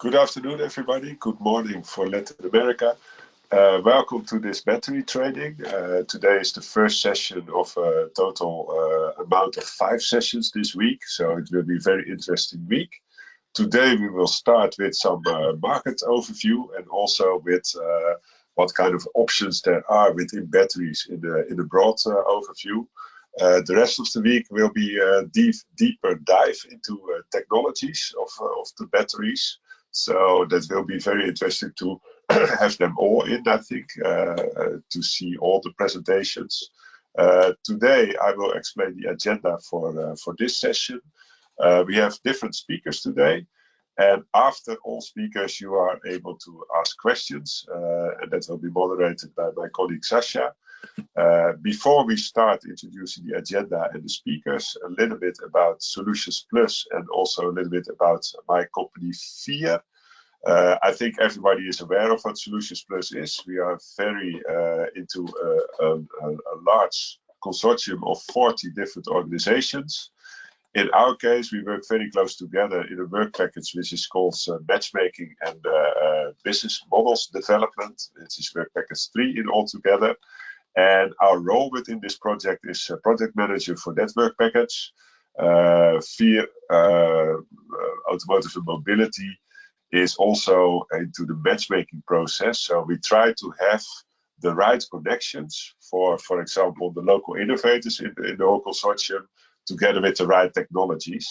Good afternoon, everybody. Good morning for Latin America. Uh, welcome to this battery training. Uh, today is the first session of a total uh, amount of five sessions this week, so it will be a very interesting week. Today we will start with some uh, market overview and also with uh, what kind of options there are within batteries in the in a broad uh, overview. the rest of the week will be a deep, deeper dive into technologies of, of the batteries. So that will be very interesting to have them all in, I think, uh, uh, to see all the presentations. Uh, today, I will explain the agenda for, for this session. we have different speakers today. And after all speakers, you are able to ask questions, uh, and that will be moderated by my colleague Sasha. Uh, before we start introducing the agenda and the speakers, a little bit about Solutions Plus and also a little bit about my company FIR. Uh, I think everybody is aware of what Solutions Plus is. We are very uh, into a, a, a, large consortium of 40 different organizations. In our case, we work very close together in a work package which is called uh, Matchmaking and uh, uh, Business Models Development. It is work package 3 in all together. And our role within this project is project manager for that work package. Uh, FIR Automotive and Mobility is also into the matchmaking process. So we try to have the right connections for, for example, the local innovators in the, in the whole consortium together with the right technologies.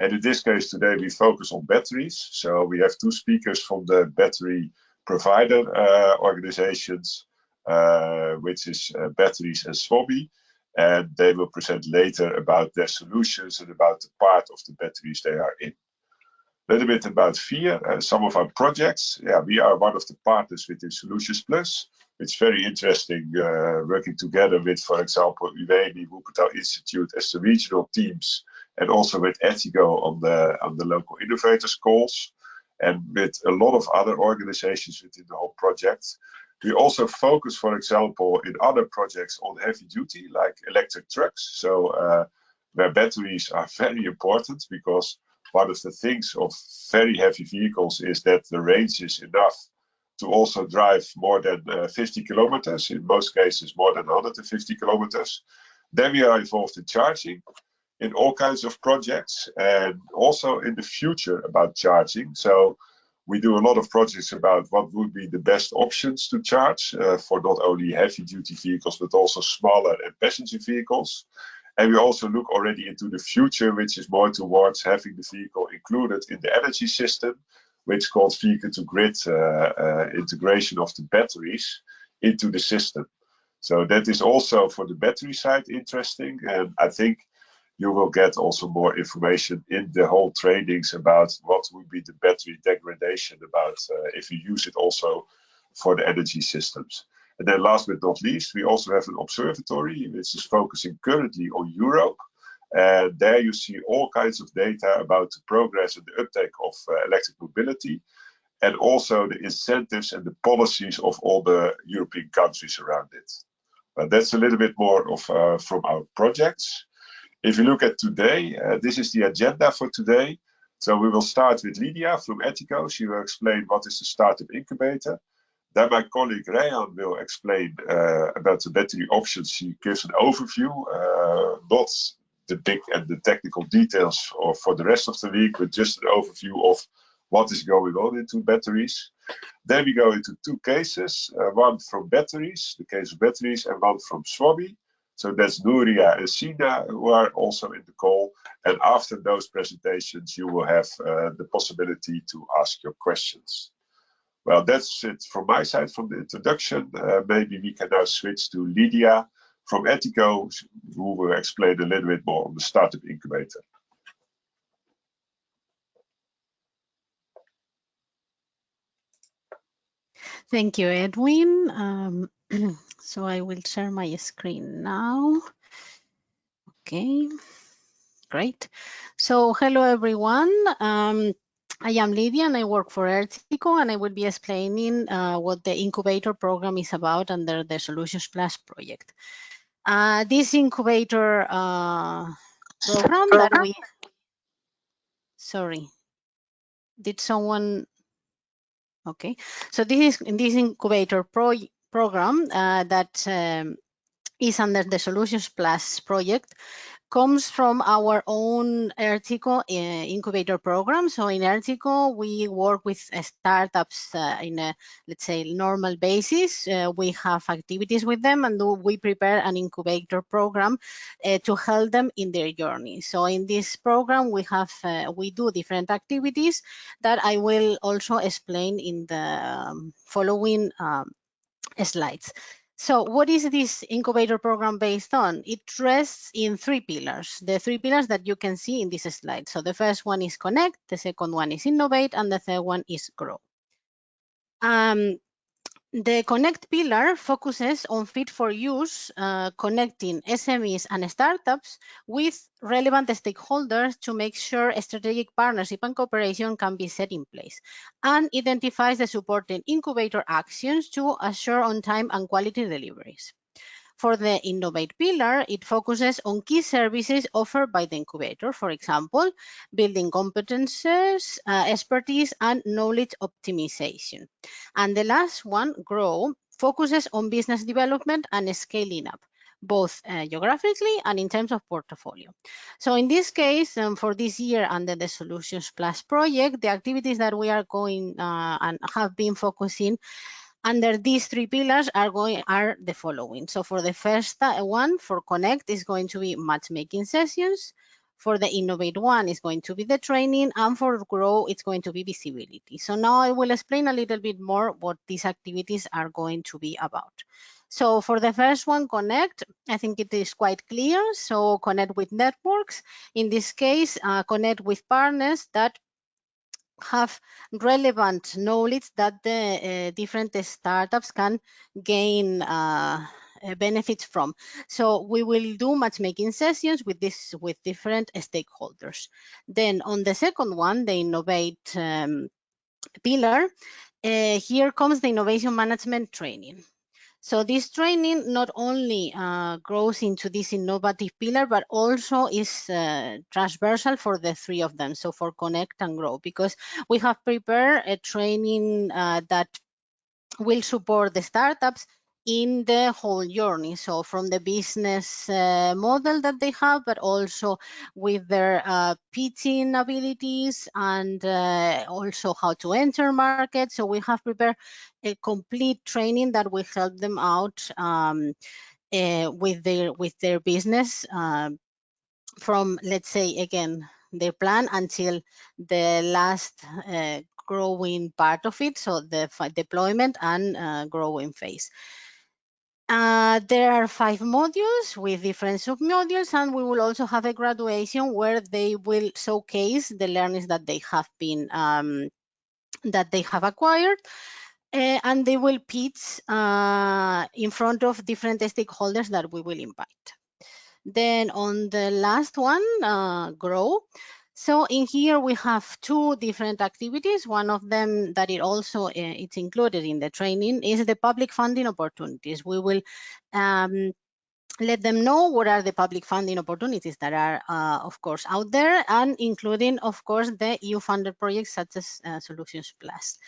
And in this case today we focus on batteries. So we have two speakers from the battery provider uh, organizations, uh, which is uh, betteries and Swobbee. And they will present later about their solutions and about the part of the batteries they are in. A little bit about FIR, uh, some of our projects. Yeah, we are one of the partners within Solutions Plus. It's very interesting uh, working together with, for example, UEMI, Wuppertal Institute as the regional teams, and also with Ertico on the on the local innovators calls, and with a lot of other organizations within the whole project. We also focus, for example, in other projects on heavy duty, like electric trucks. So uh, where batteries are very important because one of the things of very heavy vehicles is that the range is enough to also drive more than uh, 50 kilometers, in most cases more than 150 kilometers. Then we are involved in charging in all kinds of projects and also in the future about charging. So we do a lot of projects about what would be the best options to charge uh, for not only heavy duty vehicles, but also smaller and passenger vehicles. And we also look already into the future, which is more towards having the vehicle included in the energy system, which called vehicle to grid uh, uh, integration of the batteries into the system. So that is also for the battery side interesting. And I think you will get also more information in the whole trainings about what would be the battery degradation about uh, if you use it also for the energy systems. And then last but not least, we also have an observatory which is focusing currently on Europe. And there you see all kinds of data about the progress and the uptake of uh, electric mobility and also the incentives and the policies of all the European countries around it. But that's a little bit more of uh, from our projects. If you look at today, uh, this is the agenda for today. So we will start with Lydia from Ertico. She will explain what is the startup incubator. Then my colleague Rayan will explain uh, about the battery options. She gives an overview, uh, not the big and the technical details for, for the rest of the week, but just an overview of what is going on into batteries. Then we go into two cases, uh, one from batteries, the case of batteries, and one from Swobbee. So that's Nuria and Sina who are also in the call. And after those presentations, you will have uh, the possibility to ask your questions. Well, that's it from my side from the introduction. Uh, maybe we can now switch to Lydia from Ertico, who will explain a little bit more on the startup incubator. Thank you, Edwin. Um, so I will share my screen now. Okay, great. So hello, everyone. Um, I am Lydia and I work for Ertico and I will be explaining uh, what the incubator program is about under the Solutions Plus project. Uh, this incubator uh, program that we, sorry, did someone Okay, so this is this incubator pro program uh, that um, is under the Solutions Plus project comes from our own Ertico uh, incubator program. So in Ertico, we work with uh, startups uh, in a, let's say, normal basis. Uh, we have activities with them and we prepare an incubator program uh, to help them in their journey. So in this program, we have, uh, we do different activities that I will also explain in the um, following um, slides. So what is this incubator program based on? It rests in three pillars, the three pillars that you can see in this slide. So the first one is connect, the second one is innovate, and the third one is grow. Um, the Connect pillar focuses on fit for use, uh, connecting SMEs and startups with relevant stakeholders to make sure strategic partnership and cooperation can be set in place, and identifies the supporting incubator actions to assure on-time and quality deliveries. For the Innovate pillar, it focuses on key services offered by the incubator, for example, building competences, uh, expertise, and knowledge optimization. And the last one, Grow, focuses on business development and scaling up both uh, geographically and in terms of portfolio. So in this case, um, for this year under the Solutions Plus project, the activities that we are going uh, and have been focusing under these three pillars are going are the following. So for the first one, for Connect is going to be matchmaking sessions. For the Innovate one is going to be the training, and for Grow it's going to be visibility. So now I will explain a little bit more what these activities are going to be about. So for the first one, Connect, I think it is quite clear. So connect with networks. In this case, uh, connect with partners that have relevant knowledge that the uh, different startups can gain uh, benefits from. So we will do matchmaking sessions with this with different stakeholders. Then on the second one, the innovate um, pillar, uh, here comes the innovation management training. So this training not only uh, grows into this innovative pillar, but also is uh, transversal for the three of them. So for Connect and Grow, because we have prepared a training uh, that will support the startups in the whole journey. So from the business uh, model that they have, but also with their uh, pitching abilities and uh, also how to enter markets. So we have prepared a complete training that will help them out um, uh, with their with their business um, from, let's say, again, their plan until the last uh, growing part of it, so the deployment and uh, growing phase. Uh, there are five modules with different submodules, and we will also have a graduation where they will showcase the learnings that they have been um, that they have acquired. Uh, and they will pitch uh, in front of different stakeholders that we will invite. Then on the last one, uh, grow, so in here we have two different activities. One of them that it also uh, it's included in the training is the public funding opportunities. We will um, let them know what are the public funding opportunities that are, uh, of course, out there, and including, of course, the EU-funded projects such as uh, Solutions Plus.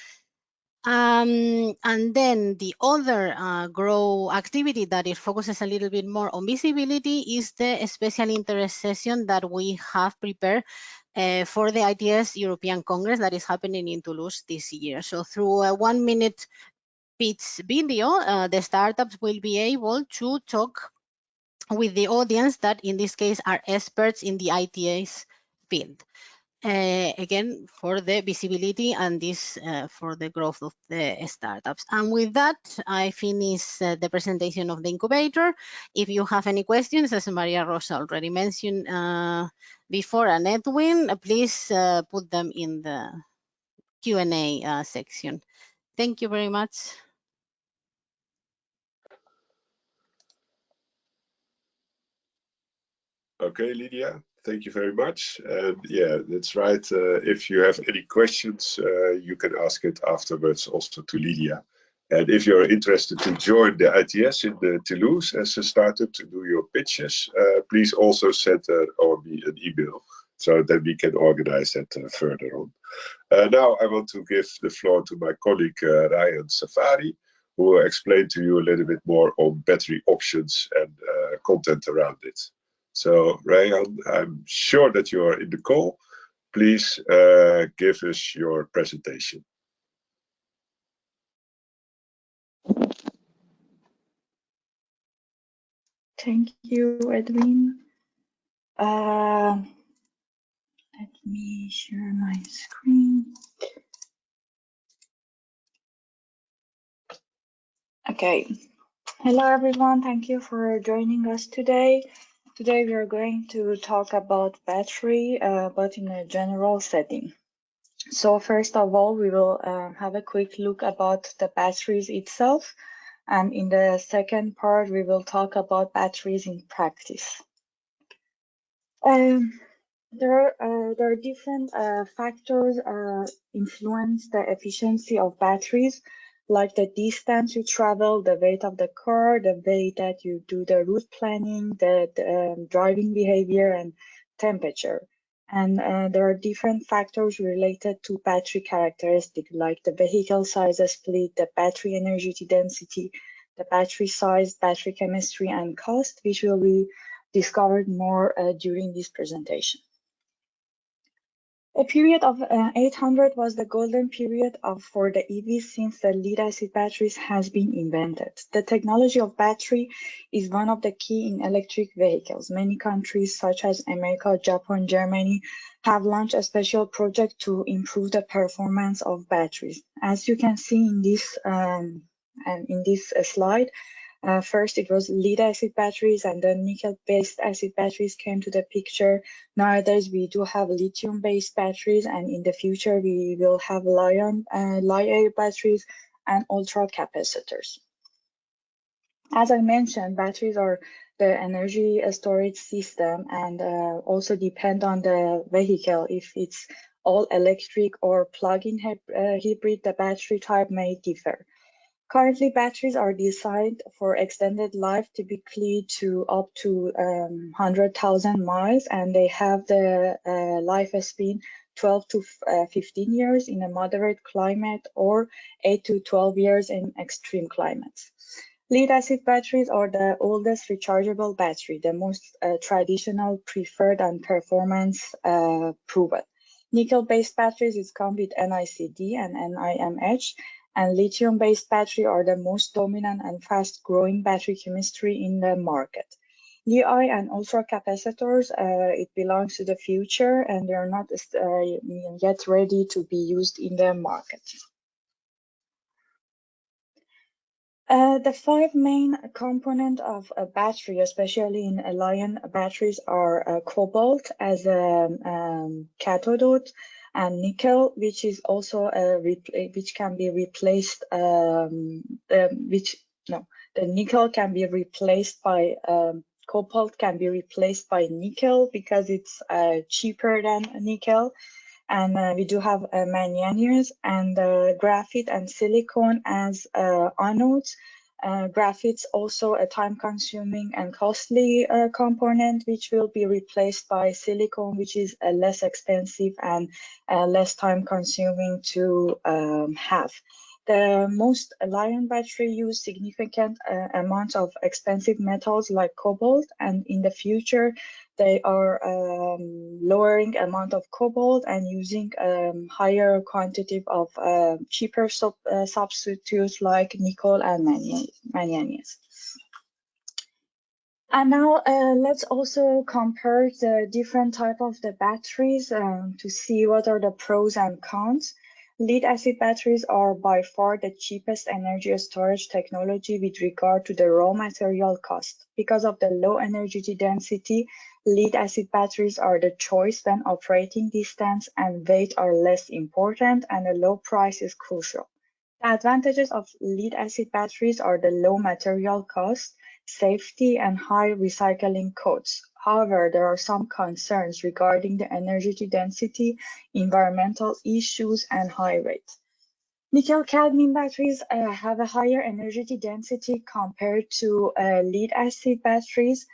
Um, and then the other uh, grow activity that it focuses a little bit more on visibility is the special interest session that we have prepared uh, for the ITS European Congress that is happening in Toulouse this year. So through a one minute pitch video, uh, the startups will be able to talk with the audience that in this case are experts in the ITS field uh, again for the visibility and this uh, for the growth of the startups. And with that, I finish uh, the presentation of the incubator. If you have any questions, as Maria Rosa already mentioned uh, before, and Edwin, please uh, put them in the Q&A uh, section. Thank you very much. Okay, Lydia, thank you very much. And yeah, that's right. Uh, if you have any questions, uh, you can ask it afterwards also to Lydia. And if you're interested to join the ITS in the Toulouse as a startup to do your pitches, uh, please also send uh, or me an email so that we can organize that uh, further on. Uh, now I want to give the floor to my colleague uh, Ryan Safari, who will explain to you a little bit more on battery options and content around it. So Ryan, I'm sure that you are in the call. Please uh, give us your presentation. Thank you, Edwin. Uh, let me share my screen. Okay. Hello, everyone. Thank you for joining us today. Today, we are going to talk about battery, uh, but in a general setting. So first of all, we will uh, have a quick look about the batteries itself. And in the second part, we will talk about batteries in practice. Um, there, are, uh, there are different uh, factors uh, influence the efficiency of batteries, like the distance you travel, the weight of the car, the way that you do the route planning, the, the um, driving behavior, and temperature. And uh, there are different factors related to battery characteristics like the vehicle size split, the battery energy density, the battery size, battery chemistry, and cost, which will be discovered more uh, during this presentation. A period of uh, 800 was the golden period of, for the EVs since the lead acid batteries has been invented. The technology of battery is one of the key in electric vehicles. Many countries such as America, Japan, Germany have launched a special project to improve the performance of batteries. As you can see in this um, and in this uh, slide, uh, first, it was lead acid batteries and then nickel-based acid batteries came to the picture. Nowadays, we do have lithium-based batteries, and in the future, we will have Li-ion, uh, Li batteries and ultra capacitors. As I mentioned, batteries are the energy storage system and uh, also depend on the vehicle. If it's all electric or plug-in uh, hybrid, the battery type may differ. Currently, batteries are designed for extended life, typically to up to um, 100,000 miles, and they have the uh, lifespan 12 to uh, 15 years in a moderate climate or 8 to 12 years in extreme climates. Lead acid batteries are the oldest rechargeable battery, the most uh, traditional, preferred, and performance uh, proven. Nickel-based batteries is come with NICD and NIMH, and lithium-based battery are the most dominant and fast-growing battery chemistry in the market. Li and ultra capacitors, uh, it belongs to the future and they're not uh, yet ready to be used in the market. Uh, the five main components of a battery, especially in Li-ion batteries, are uh, cobalt as a um, cathode, and nickel, which is also a which can be replaced, um, um, which no, the nickel can be replaced by um, cobalt can be replaced by nickel because it's uh, cheaper than nickel. And uh, we do have uh, manganese and uh, graphite and silicon as uh, anodes uh, graphites also a time consuming and costly uh, component which will be replaced by silicon which is uh, less expensive and uh, less time consuming to um, have. The most Li-ion battery use significant uh, amounts of expensive metals like cobalt and in the future they are um, lowering amount of cobalt and using um, higher quantity of uh, cheaper sub, uh, substitutes like nickel and manganese. And now uh, let's also compare the different type of the batteries um, to see what are the pros and cons. Lead acid batteries are by far the cheapest energy storage technology with regard to the raw material cost. Because of the low energy density, lead acid batteries are the choice when operating distance and weight are less important and a low price is crucial. The advantages of lead acid batteries are the low material cost, safety, and high recycling costs. However, there are some concerns regarding the energy density, environmental issues, and high rate. Nickel cadmium batteries uh, have a higher energy density compared to uh, lead acid batteries.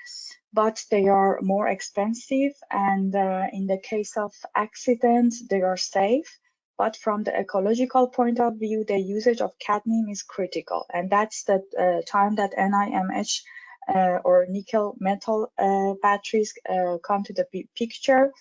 but they are more expensive. And uh, in the case of accidents, they are safe. But from the ecological point of view, the usage of cadmium is critical. And that's the uh, time that NIMH or nickel metal uh, batteries uh, come to the picture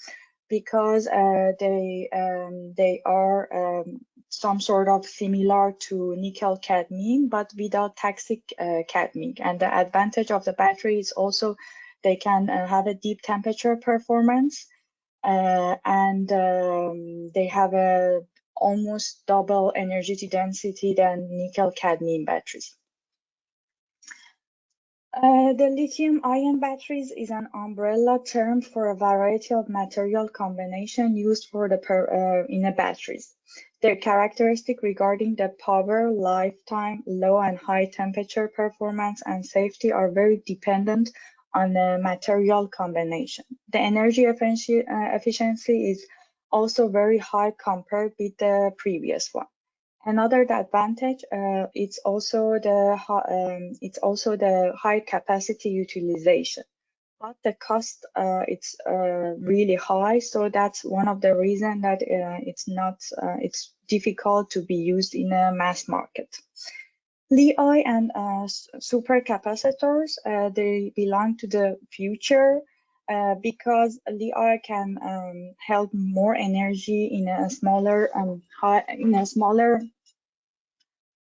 because uh, they um, they are um, some sort of similar to nickel cadmium, but without toxic uh, cadmium. And the advantage of the battery is also they can uh, have a deep temperature performance, uh, and um, they have a almost double energy density than nickel cadmium batteries. Uh, the lithium ion batteries is an umbrella term for a variety of material combination used for the per, uh, in a batteries. Their characteristic regarding the power, lifetime, low and high temperature performance and safety are very dependent on the material combination. The energy uh, efficiency is also very high compared with the previous one. Another advantage uh, it's also the um, it's also the high capacity utilization, but the cost uh, it's uh, really high. So that's one of the reason that uh, it's not uh, it's difficult to be used in a mass market. Li and uh, supercapacitors they belong to the future. Because Li can um, help more energy in a smaller um, high, in a smaller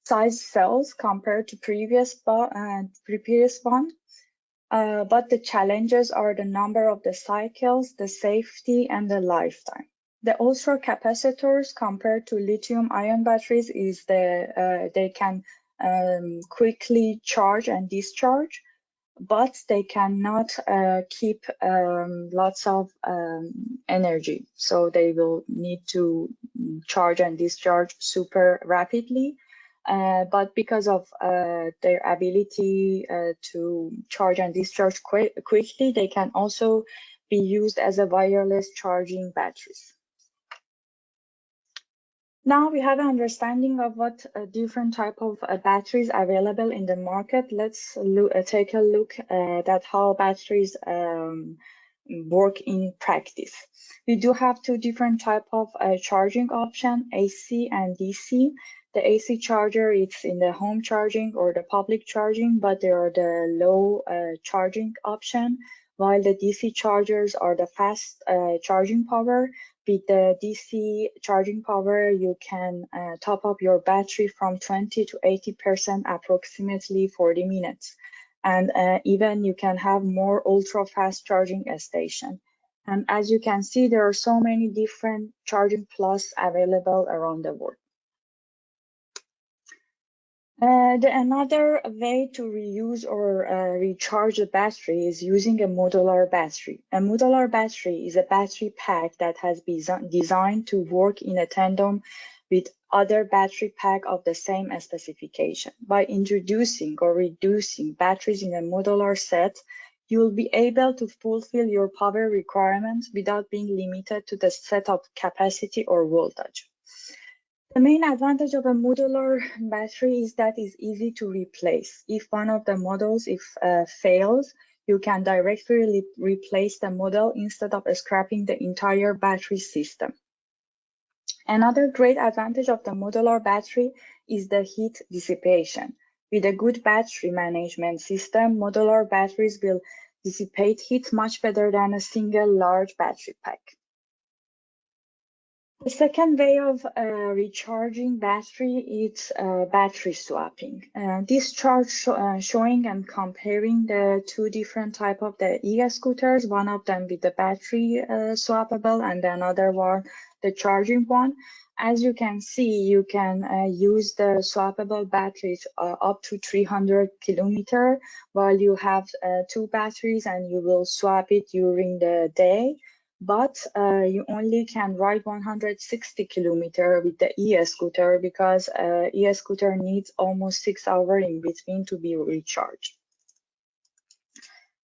size cells compared to previous uh, previous one. Uh, but the challenges are the number of the cycles, the safety, and the lifetime. The ultra capacitors compared to lithium ion batteries is the uh, they can um, quickly charge and discharge, but they cannot uh, keep um, lots of um, energy. So they will need to charge and discharge super rapidly uh, but because of uh, their ability uh, to charge and discharge qu quickly, they can also be used as a wireless charging batteries. Now we have an understanding of what uh, different type of uh, batteries available in the market. Let's look, uh, take a look at how batteries um, work in practice. We do have two different type of charging option, AC and DC. The AC charger, it's in the home charging or the public charging, but there are the low uh, charging option, while the DC chargers are the fast uh, charging power. With the DC charging power, you can uh, top up your battery from 20 to 80% approximately 40 minutes. And uh, even you can have more ultra fast charging station. And as you can see, there are so many different charging plus available around the world. The, another way to reuse or uh, recharge a battery is using a modular battery. A modular battery is a battery pack that has been designed to work in a tandem with other battery pack of the same specification. By introducing or reducing batteries in a modular set, you will be able to fulfill your power requirements without being limited to the set of capacity or voltage. The main advantage of a modular battery is that it's easy to replace. If one of the models if uh, fails, you can directly replace the model instead of scrapping the entire battery system. Another great advantage of the modular battery is the heat dissipation. With a good battery management system, modular batteries will dissipate heat much better than a single large battery pack. The second way of uh, recharging battery is uh, battery swapping. Uh, this chart sh uh, showing and comparing the two different type of the e-scooters, one of them with the battery uh, swappable and another one the charging one. As you can see, you can uh, use the swappable batteries up to 300 kilometer while you have two batteries and you will swap it during the day but uh, you only can ride 160 kilometer with the e-scooter because uh, e-scooter needs almost six hours in between to be recharged.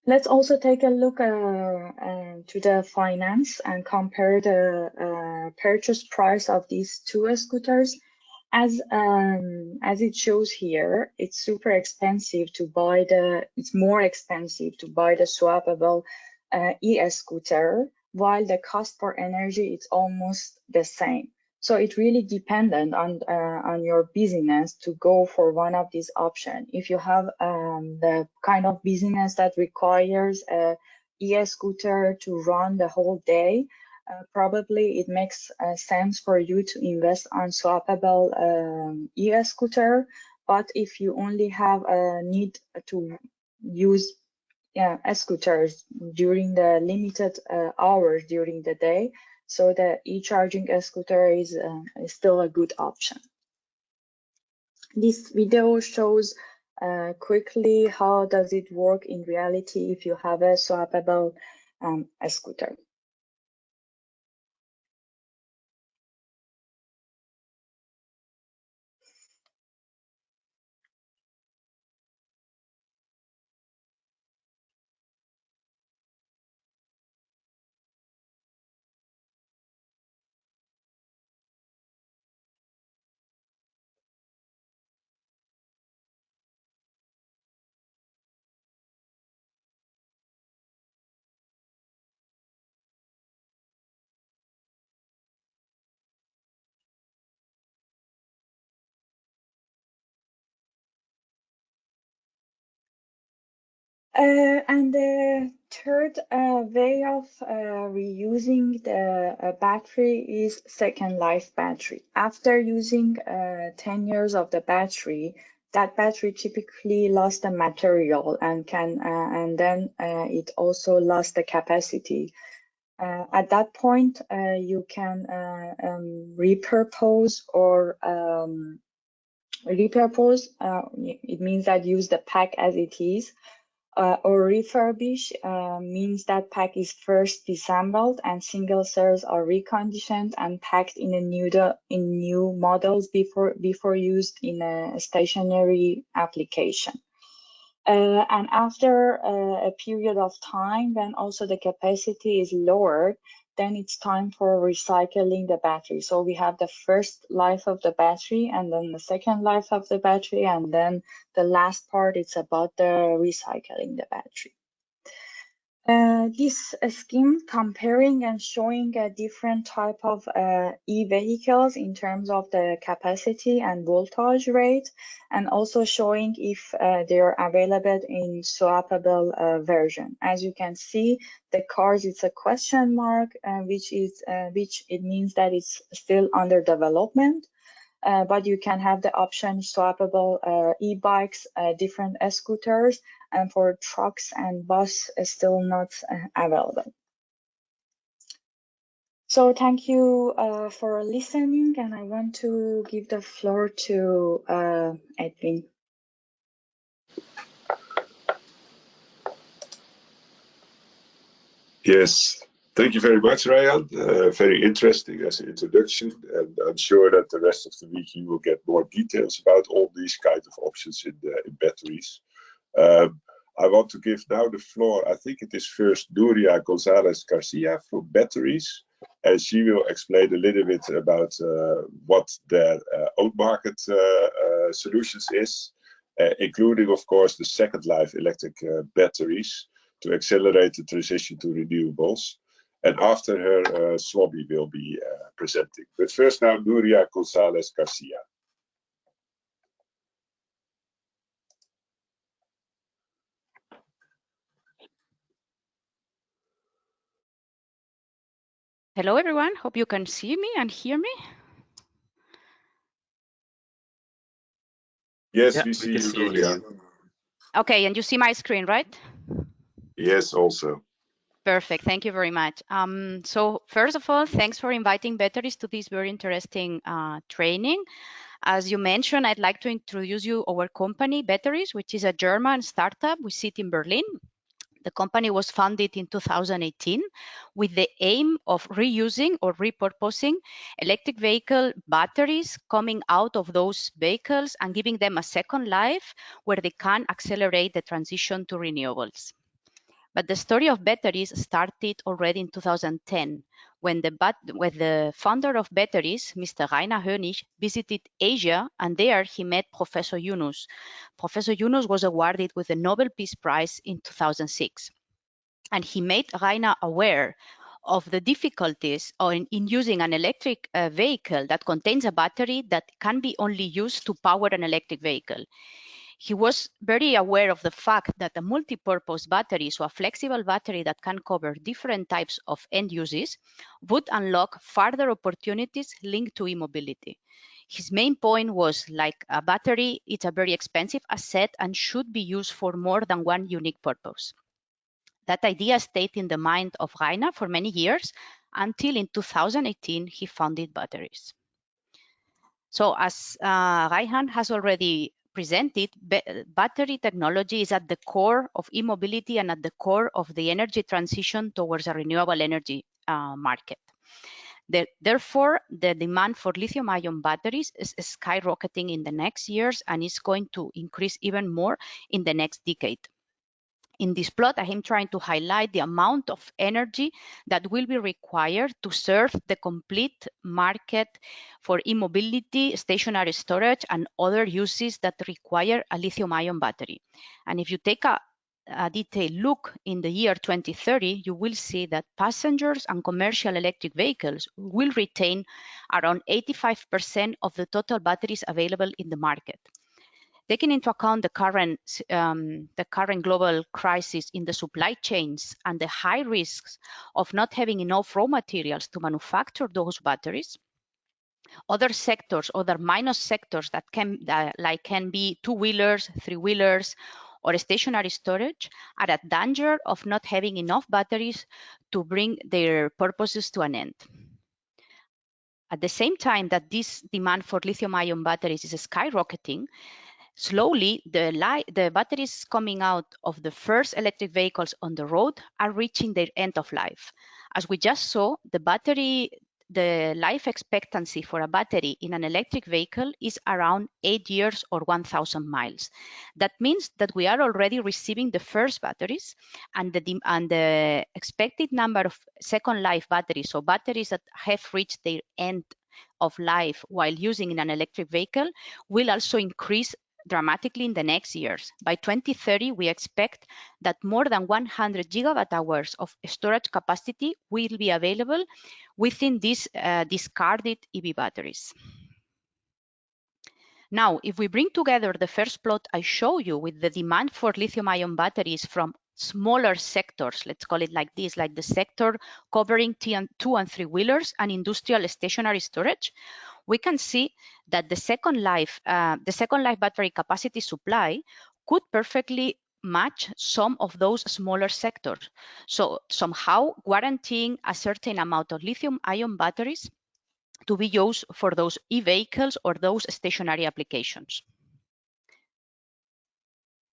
Let's also take a look uh, uh to the finance and compare the uh, purchase price of these two scooters. as um, as it shows here, it's super expensive to buy the. It's more expensive to buy the swappable uh, e-scooter, while the cost for energy is almost the same. So it really dependent on uh, on your business to go for one of these options. If you have um, the kind of business that requires a e-scooter to run the whole day, uh, probably it makes uh, sense for you to invest on swappable um, e-scooter. But if you only have a need to use yeah, scooters during the limited uh, hours during the day, so the e-charging scooter is, uh, is still a good option. This video shows uh, quickly how does it work in reality if you have a swappable um, scooter. And the third uh, way of uh, reusing the uh, battery is second life battery. After using uh, 10 years of the battery, that battery typically lost the material and can uh, and then it also lost the capacity. at that point, you can um, repurpose or um, repurpose. it means that use the pack as it is uh, or refurbish uh, means that pack is first disassembled and single cells are reconditioned and packed in a new in new models before before used in a stationary application. Uh, and after uh, a period of time, when also the capacity is lowered, then it's time for recycling the battery. So we have the first life of the battery and then the second life of the battery. And then the last part, it's about the recycling the battery. Uh, this uh, scheme comparing and showing a different type of uh, e-vehicles in terms of the capacity and voltage rate, and also showing if uh, they are available in swappable uh, version. As you can see, the cars it's a question mark, which is which it means that it's still under development. Uh, but you can have the option swappable uh, e-bikes, uh, different scooters, and for trucks and bus is still not available. So thank you uh, for listening, and I want to give the floor to uh, Edwin. Yes, Thank you very much, Ryan. Uh, very interesting as an introduction, and I'm sure that the rest of the week you will get more details about all these kind of options in, the, in batteries. Um, I want to give now the floor, I think it is first Nuria Gonzalez Garcia from betteries, and she will explain a little bit about uh, what their uh, own market uh, uh, solutions is, uh, including, of course, the second life electric batteries to accelerate the transition to renewables. And after her, uh, Swobbee will be uh, presenting. But first now, Nuria Gonzalez Garcia. Hello, everyone. Hope you can see me and hear me. Yes, yeah, we see we you, Nuria. Okay, and you see my screen, right? Yes, also. Perfect. Thank you very much. Um, so first of all, thanks for inviting batteries to this very interesting uh, training. As you mentioned, I'd like to introduce you our company, betteries, which is a German startup. We sit in Berlin. The company was founded in 2018 with the aim of reusing or repurposing electric vehicle batteries coming out of those vehicles and giving them a second life where they can accelerate the transition to renewables. But the story of batteries started already in 2010 when the, when the founder of batteries, Mr. Rainer Hönig, visited Asia and there he met Professor Yunus. Professor Yunus was awarded with the Nobel Peace Prize in 2006. And he made Rainer aware of the difficulties in, in using an electric uh, vehicle that contains a battery that can be only used to power an electric vehicle. He was very aware of the fact that a multi-purpose battery, so a flexible battery that can cover different types of end uses, would unlock further opportunities linked to e-mobility. His main point was like a battery, it's a very expensive asset and should be used for more than one unique purpose. That idea stayed in the mind of Rainer for many years until in 2018 he founded batteries. So as uh, Raihan has already presented, battery technology is at the core of e-mobility and at the core of the energy transition towards a renewable energy uh, market. The, therefore, the demand for lithium-ion batteries is skyrocketing in the next years and is going to increase even more in the next decade. In this plot, I am trying to highlight the amount of energy that will be required to serve the complete market for e-mobility, stationary storage, and other uses that require a lithium-ion battery. And if you take a, a detailed look in the year 2030, you will see that passengers and commercial electric vehicles will retain around 85% of the total batteries available in the market. Taking into account the current, um, the current global crisis in the supply chains and the high risks of not having enough raw materials to manufacture those batteries, other sectors, other minor sectors that can, that, like can be two-wheelers, three-wheelers, or stationary storage are at danger of not having enough batteries to bring their purposes to an end. At the same time that this demand for lithium-ion batteries is skyrocketing, Slowly, the, the batteries coming out of the first electric vehicles on the road are reaching their end of life. As we just saw, the battery, the life expectancy for a battery in an electric vehicle is around eight years or 1,000 miles. That means that we are already receiving the first batteries and the, and the expected number of second life batteries, so batteries that have reached their end of life while using in an electric vehicle will also increase dramatically in the next years. By 2030, we expect that more than 100 gigawatt hours of storage capacity will be available within these uh, discarded EV batteries. Now, if we bring together the first plot I show you with the demand for lithium-ion batteries from smaller sectors, let's call it like this, like the sector covering two and three wheelers and industrial stationary storage, we can see that the second life, uh, the second life battery capacity supply could perfectly match some of those smaller sectors. So somehow guaranteeing a certain amount of lithium ion batteries to be used for those e-vehicles or those stationary applications.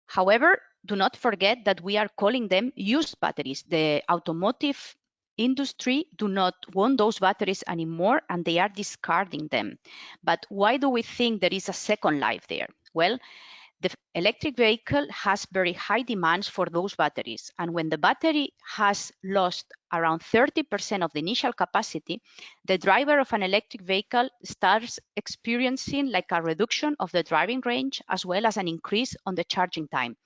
However, do not forget that we are calling them used batteries. The automotive industry do not want those batteries anymore and they are discarding them. But why do we think there is a second life there? Well, the electric vehicle has very high demands for those batteries. And when the battery has lost around 30% of the initial capacity, the driver of an electric vehicle starts experiencing like a reduction of the driving range as well as an increase on the charging time.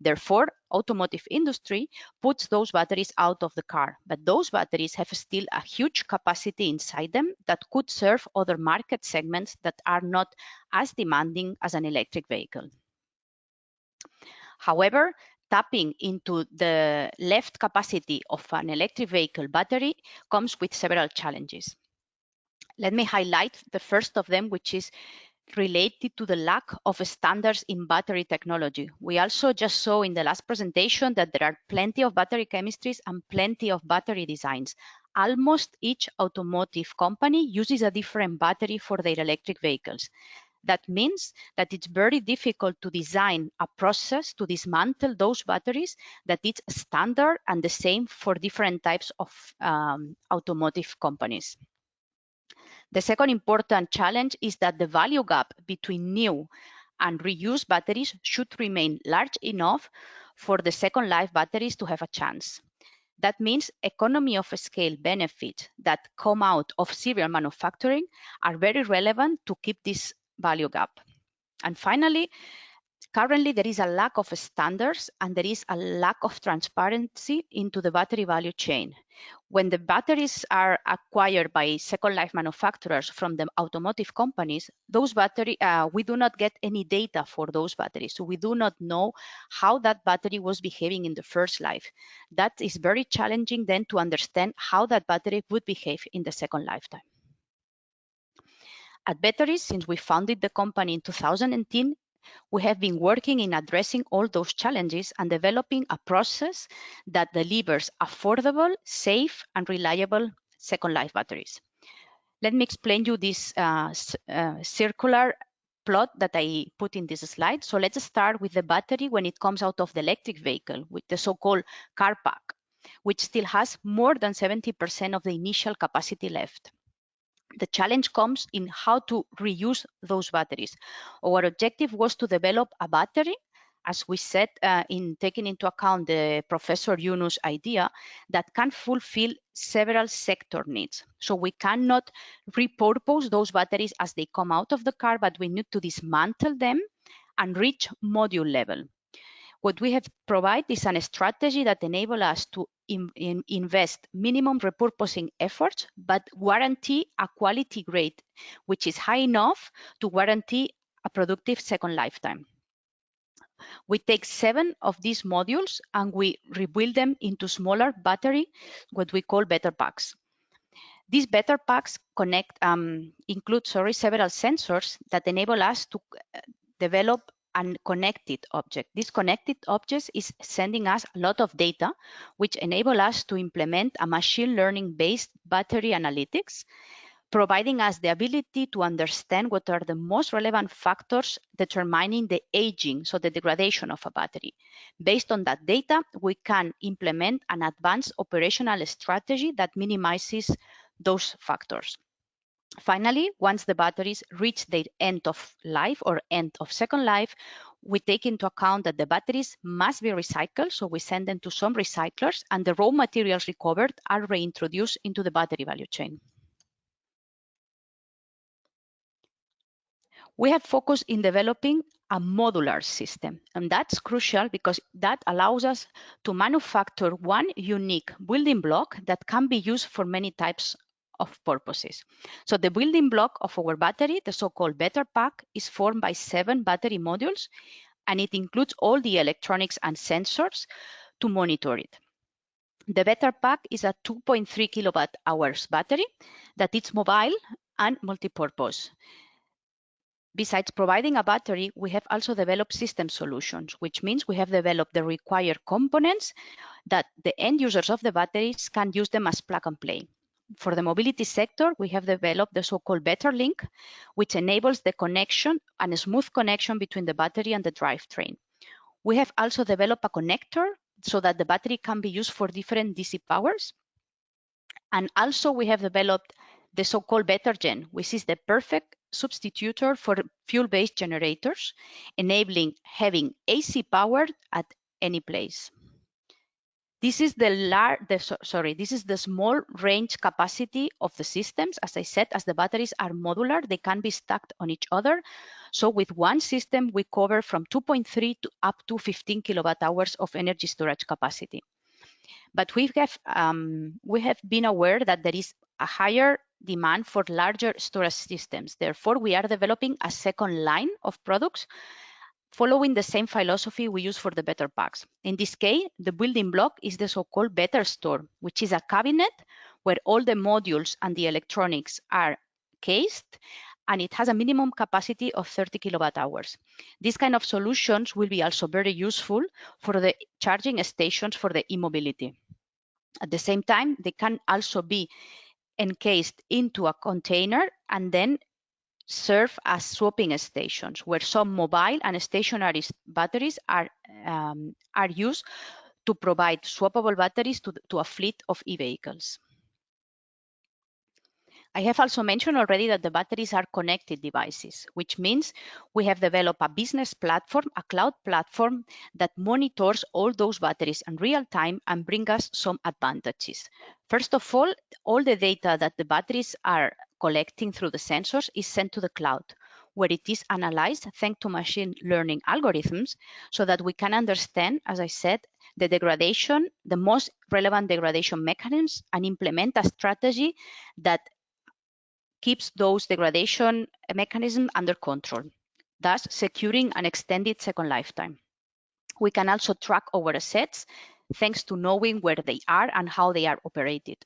Therefore, automotive industry puts those batteries out of the car, but those batteries have still a huge capacity inside them that could serve other market segments that are not as demanding as an electric vehicle. However, tapping into the left capacity of an electric vehicle battery comes with several challenges. Let me highlight the first of them, which is related to the lack of standards in battery technology. We also just saw in the last presentation that there are plenty of battery chemistries and plenty of battery designs. Almost each automotive company uses a different battery for their electric vehicles. That means that it's very difficult to design a process to dismantle those batteries that is standard and the same for different types of um, automotive companies. The second important challenge is that the value gap between new and reused batteries should remain large enough for the second life batteries to have a chance. That means economy of scale benefits that come out of serial manufacturing are very relevant to keep this value gap. And finally, currently there is a lack of standards and there is a lack of transparency into the battery value chain. When the batteries are acquired by second life manufacturers from the automotive companies, those battery, uh, we do not get any data for those batteries. So we do not know how that battery was behaving in the first life. That is very challenging then to understand how that battery would behave in the second lifetime. At betteries, since we founded the company in 2010, we have been working in addressing all those challenges and developing a process that delivers affordable, safe, and reliable second life batteries. Let me explain you this uh, uh, circular plot that I put in this slide. So let's start with the battery when it comes out of the electric vehicle with the so-called car pack, which still has more than 70% of the initial capacity left. The challenge comes in how to reuse those batteries. Our objective was to develop a battery, as we said, uh, in taking into account the Professor Yunus idea, that can fulfill several sector needs. So we cannot repurpose those batteries as they come out of the car, but we need to dismantle them and reach module level. What we have provided is a strategy that enable us to in, in invest minimum repurposing efforts, but guarantee a quality grade, which is high enough to guarantee a productive second lifetime. We take seven of these modules and we rebuild them into smaller battery, what we call better packs. These better packs connect um, include sorry several sensors that enable us to uh, develop and connected object. This connected object is sending us a lot of data, which enable us to implement a machine learning based battery analytics, providing us the ability to understand what are the most relevant factors determining the aging, so the degradation of a battery. Based on that data, we can implement an advanced operational strategy that minimizes those factors. Finally, once the batteries reach their end of life or end of second life, we take into account that the batteries must be recycled. So we send them to some recyclers and the raw materials recovered are reintroduced into the battery value chain. We have focused in developing a modular system, and that's crucial because that allows us to manufacture one unique building block that can be used for many types of purposes. So the building block of our battery, the so-called Better Pack, is formed by seven battery modules, and it includes all the electronics and sensors to monitor it. The Better Pack is a 2.3 kilowatt hours battery that is mobile and multi-purpose. Besides providing a battery, we have also developed system solutions, which means we have developed the required components that the end users of the batteries can use them as plug and play for the mobility sector, we have developed the so-called BetterLink, which enables the connection and a smooth connection between the battery and the drivetrain. We have also developed a connector so that the battery can be used for different DC powers. And also we have developed the so-called BetterGen, which is the perfect substitutor for fuel-based generators, enabling having AC power at any place. This is the large, the, sorry, this is the small range capacity of the systems. As I said, as the batteries are modular, they can be stacked on each other. So with one system, we cover from 2.3 to up to 15 kilowatt hours of energy storage capacity. But we have, um, we have been aware that there is a higher demand for larger storage systems. Therefore, we are developing a second line of products following the same philosophy we use for the better packs. In this case, the building block is the so-called better store, which is a cabinet where all the modules and the electronics are cased and it has a minimum capacity of 30 kilowatt hours. These kind of solutions will be also very useful for the charging stations for the e-mobility. At the same time, they can also be encased into a container and then serve as swapping stations where some mobile and stationary batteries are, um, are used to provide swappable batteries to, to a fleet of e-vehicles. I have also mentioned already that the batteries are connected devices, which means we have developed a business platform, a cloud platform that monitors all those batteries in real time and bring us some advantages. First of all, all the data that the batteries are collecting through the sensors is sent to the cloud, where it is analyzed thanks to machine learning algorithms so that we can understand, as I said, the degradation, the most relevant degradation mechanisms and implement a strategy that keeps those degradation mechanisms under control, thus securing an extended second lifetime. We can also track our assets thanks to knowing where they are and how they are operated.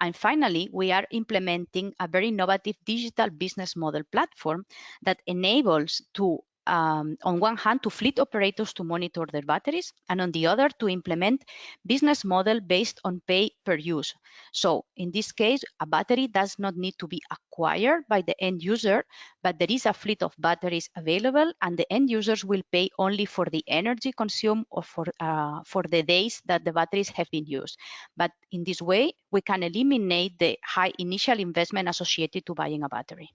And finally, we are implementing a very innovative digital business model platform that enables to um, on one hand to fleet operators to monitor their batteries and on the other to implement business model based on pay per use. So in this case a battery does not need to be acquired by the end user but there is a fleet of batteries available and the end users will pay only for the energy consumed or for uh, for the days that the batteries have been used. But in this way we can eliminate the high initial investment associated to buying a battery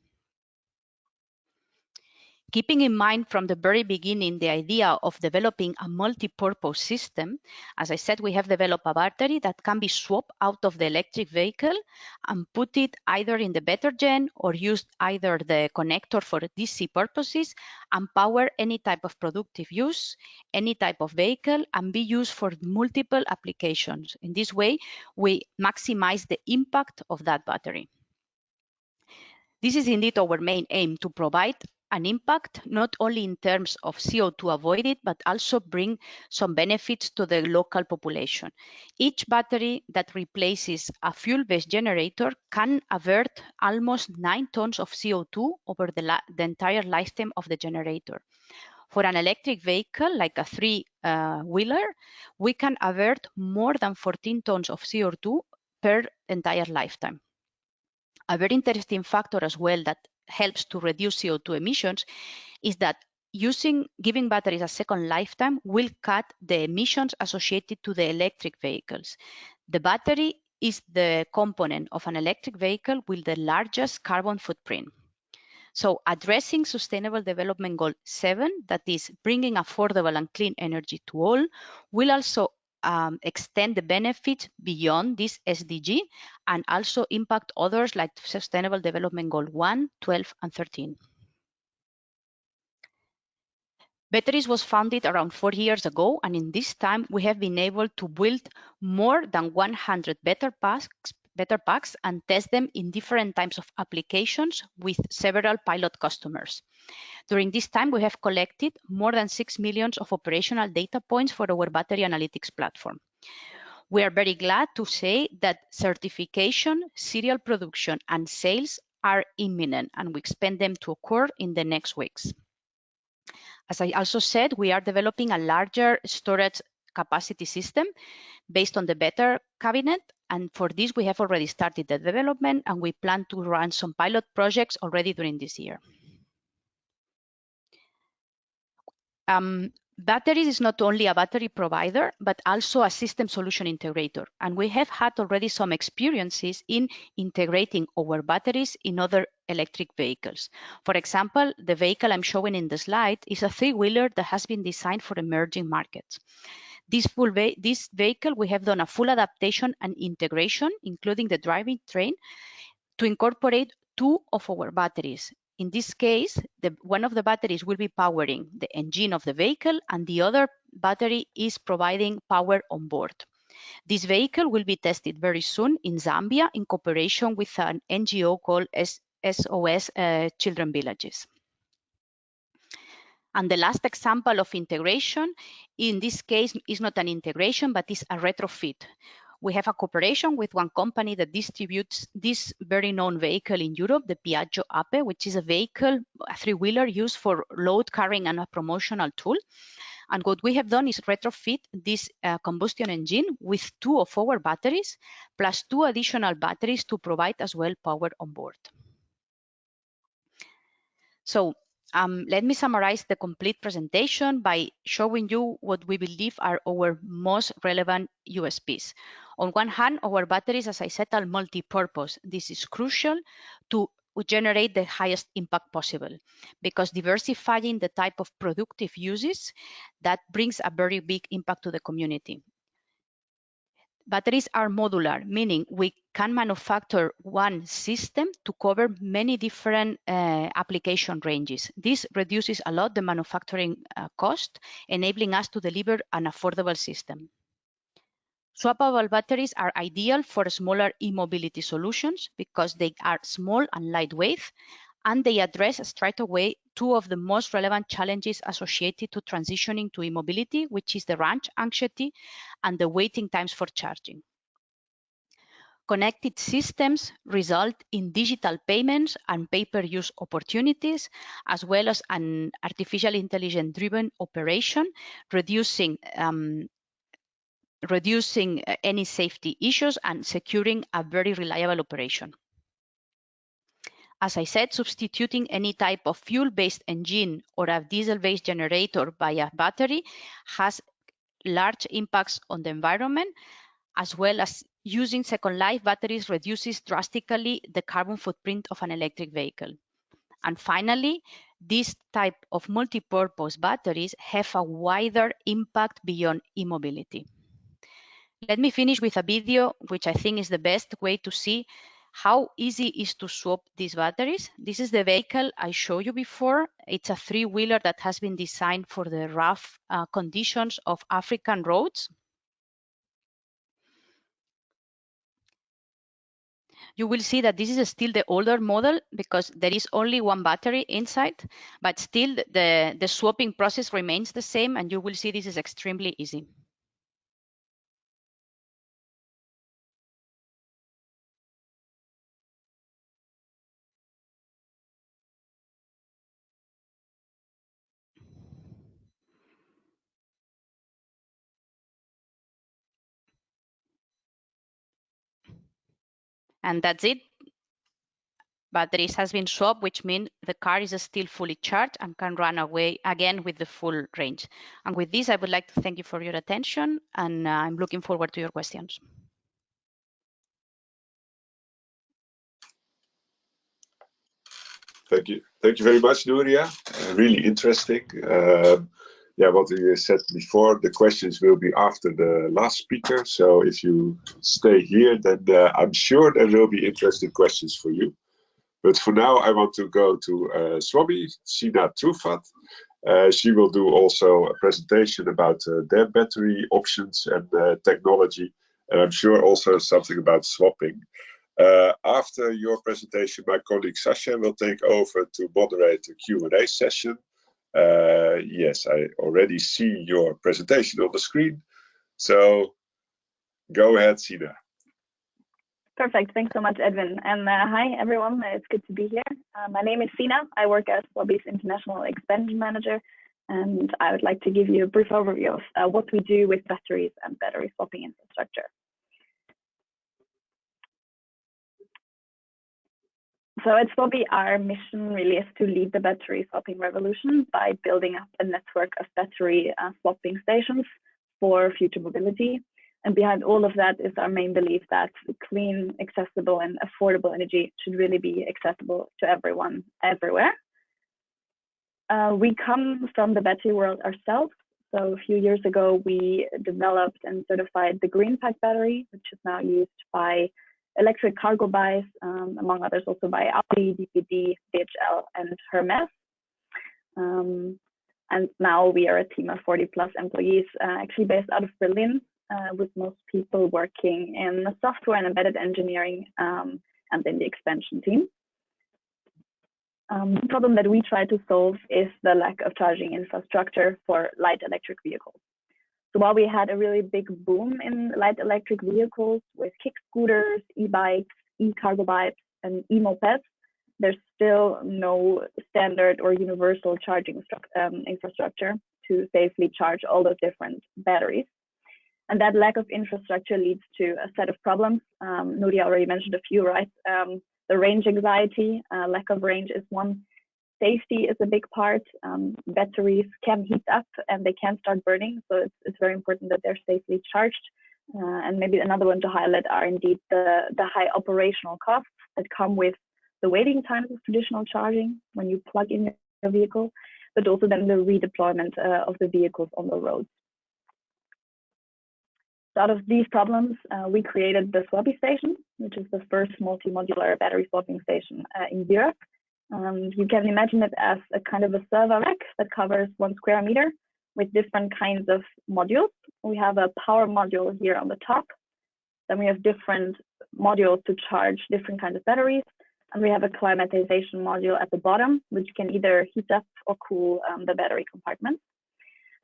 Keeping in mind from the very beginning the idea of developing a multi-purpose system, as I said, we have developed a battery that can be swapped out of the electric vehicle and put it either in the better gen or use either the connector for DC purposes and power any type of productive use, any type of vehicle and be used for multiple applications. In this way, we maximize the impact of that battery. This is indeed our main aim to provide an impact not only in terms of CO2 avoided, but also bring some benefits to the local population. Each battery that replaces a fuel-based generator can avert almost nine tons of CO2 over the, the entire lifetime of the generator. For an electric vehicle, like a three-wheeler, uh, we can avert more than 14 tons of CO2 per entire lifetime. A very interesting factor as well that helps to reduce CO2 emissions is that using giving batteries a second lifetime will cut the emissions associated to the electric vehicles. The battery is the component of an electric vehicle with the largest carbon footprint. So addressing Sustainable Development Goal 7, that is bringing affordable and clean energy to all, will also um, extend the benefit beyond this SDG and also impact others like Sustainable Development Goal 1, 12, and 13. Betteries was founded around four years ago, and in this time, we have been able to build more than 100 better packs, better packs and test them in different types of applications with several pilot customers. During this time, we have collected more than 6 million of operational data points for our battery analytics platform. We are very glad to say that certification, serial production, and sales are imminent, and we expect them to occur in the next weeks. As I also said, we are developing a larger storage capacity system based on the better cabinet. And for this, we have already started the development and we plan to run some pilot projects already during this year. Um, Betteries is not only a battery provider, but also a system solution integrator. And we have had already some experiences in integrating our batteries in other electric vehicles. For example, the vehicle I'm showing in the slide is a three-wheeler that has been designed for emerging markets. This, full this vehicle, we have done a full adaptation and integration, including the driving train, to incorporate two of our batteries, in this case, the, one of the batteries will be powering the engine of the vehicle and the other battery is providing power on board. This vehicle will be tested very soon in Zambia in cooperation with an NGO called SOS uh, Children Villages. And the last example of integration, in this case, is not an integration, but is a retrofit we have a cooperation with one company that distributes this very known vehicle in Europe, the Piaggio Ape, which is a vehicle, a three-wheeler used for load carrying and a promotional tool. And what we have done is retrofit this uh, combustion engine with two of our batteries, plus two additional batteries to provide as well power on board. So Um, let me summarize the complete presentation by showing you what we believe are our most relevant USPs. On one hand, our batteries, as I said, are multi-purpose. This is crucial to generate the highest impact possible because diversifying the type of productive uses that brings a very big impact to the community. Batteries are modular, meaning we can manufacture one system to cover many different uh, application ranges. This reduces a lot the manufacturing uh, cost, enabling us to deliver an affordable system. Swappable batteries are ideal for smaller e-mobility solutions because they are small and lightweight, and they address straight away two of the most relevant challenges associated to transitioning to e-mobility, which is the range anxiety and the waiting times for charging. Connected systems result in digital payments and pay-per-use opportunities, as well as an artificial intelligence-driven operation, reducing um, reducing uh, any safety issues and securing a very reliable operation. As I said, substituting any type of fuel-based engine or a diesel-based generator by a battery has large impacts on the environment, as well as using Second Life batteries reduces drastically the carbon footprint of an electric vehicle. And finally, this type of multi-purpose batteries have a wider impact beyond e-mobility. Let me finish with a video, which I think is the best way to see how easy is to swap these batteries. This is the vehicle I showed you before. It's a three-wheeler that has been designed for the rough uh, conditions of African roads. You will see that this is still the older model because there is only one battery inside, but still the, the swapping process remains the same and you will see this is extremely easy. And that's it. Batteries has been swapped, which means the car is still fully charged and can run away again with the full range. And with this, I would like to thank you for your attention, and uh, I'm looking forward to your questions. Thank you. Thank you very much, Nuria. Uh, really interesting. Um, yeah, what we said before, the questions will be after the last speaker. So if you stay here, then uh, I'm sure there will be interesting questions for you. But for now, I want to go to uh, Swobbee, Sina Trufat. Uh, she will do also a presentation about uh, their battery options and uh, technology. And I'm sure also something about swapping. Uh, after your presentation, my colleague Sasha will take over to moderate the Q&A session. Uh, yes, I already see your presentation on the screen. So go ahead, Sina. Perfect. Thanks so much, Edwin. And uh, hi, everyone. It's good to be here. Uh, my name is Sina. I work as Swobbee's International Expansion Manager, and I would like to give you a brief overview of uh, what we do with batteries and battery swapping infrastructure. So at Swobbee, our mission really is to lead the battery swapping revolution by building up a network of battery uh, swapping stations for future mobility. And behind all of that is our main belief that clean, accessible, and affordable energy should really be accessible to everyone, everywhere. Uh, we come from the battery world ourselves. So a few years ago, we developed and certified the GreenPack battery, which is now used by electric cargo buys, um, among others also by Audi, DPD, DHL, and Hermes. Um, and now we are a team of 40 plus employees, uh, actually based out of Berlin, uh, with most people working in software and embedded engineering um, and in the expansion team. Um, the problem that we try to solve is the lack of charging infrastructure for light electric vehicles. So while we had a really big boom in light electric vehicles with kick scooters, e-bikes, e-cargo bikes, and e-mopeds, there's still no standard or universal charging um, infrastructure to safely charge all those different batteries. And that lack of infrastructure leads to a set of problems. Um, Nuria already mentioned a few, right? Um, the range anxiety, uh, lack of range is one. Safety is a big part. Um, batteries can heat up and they can start burning, so it's, it's very important that they're safely charged. Uh, and maybe another one to highlight are indeed the, the high operational costs that come with the waiting times of traditional charging when you plug in your vehicle, but also then the redeployment uh, of the vehicles on the roads. So out of these problems, uh, we created the Swobbee station, which is the first multi-modular battery swapping station uh, in Europe. Um, you can imagine it as a kind of a server rack that covers one square meter with different kinds of modules. We have a power module here on the top. Then we have different modules to charge different kinds of batteries. And we have a climatization module at the bottom, which can either heat up or cool um, the battery compartment.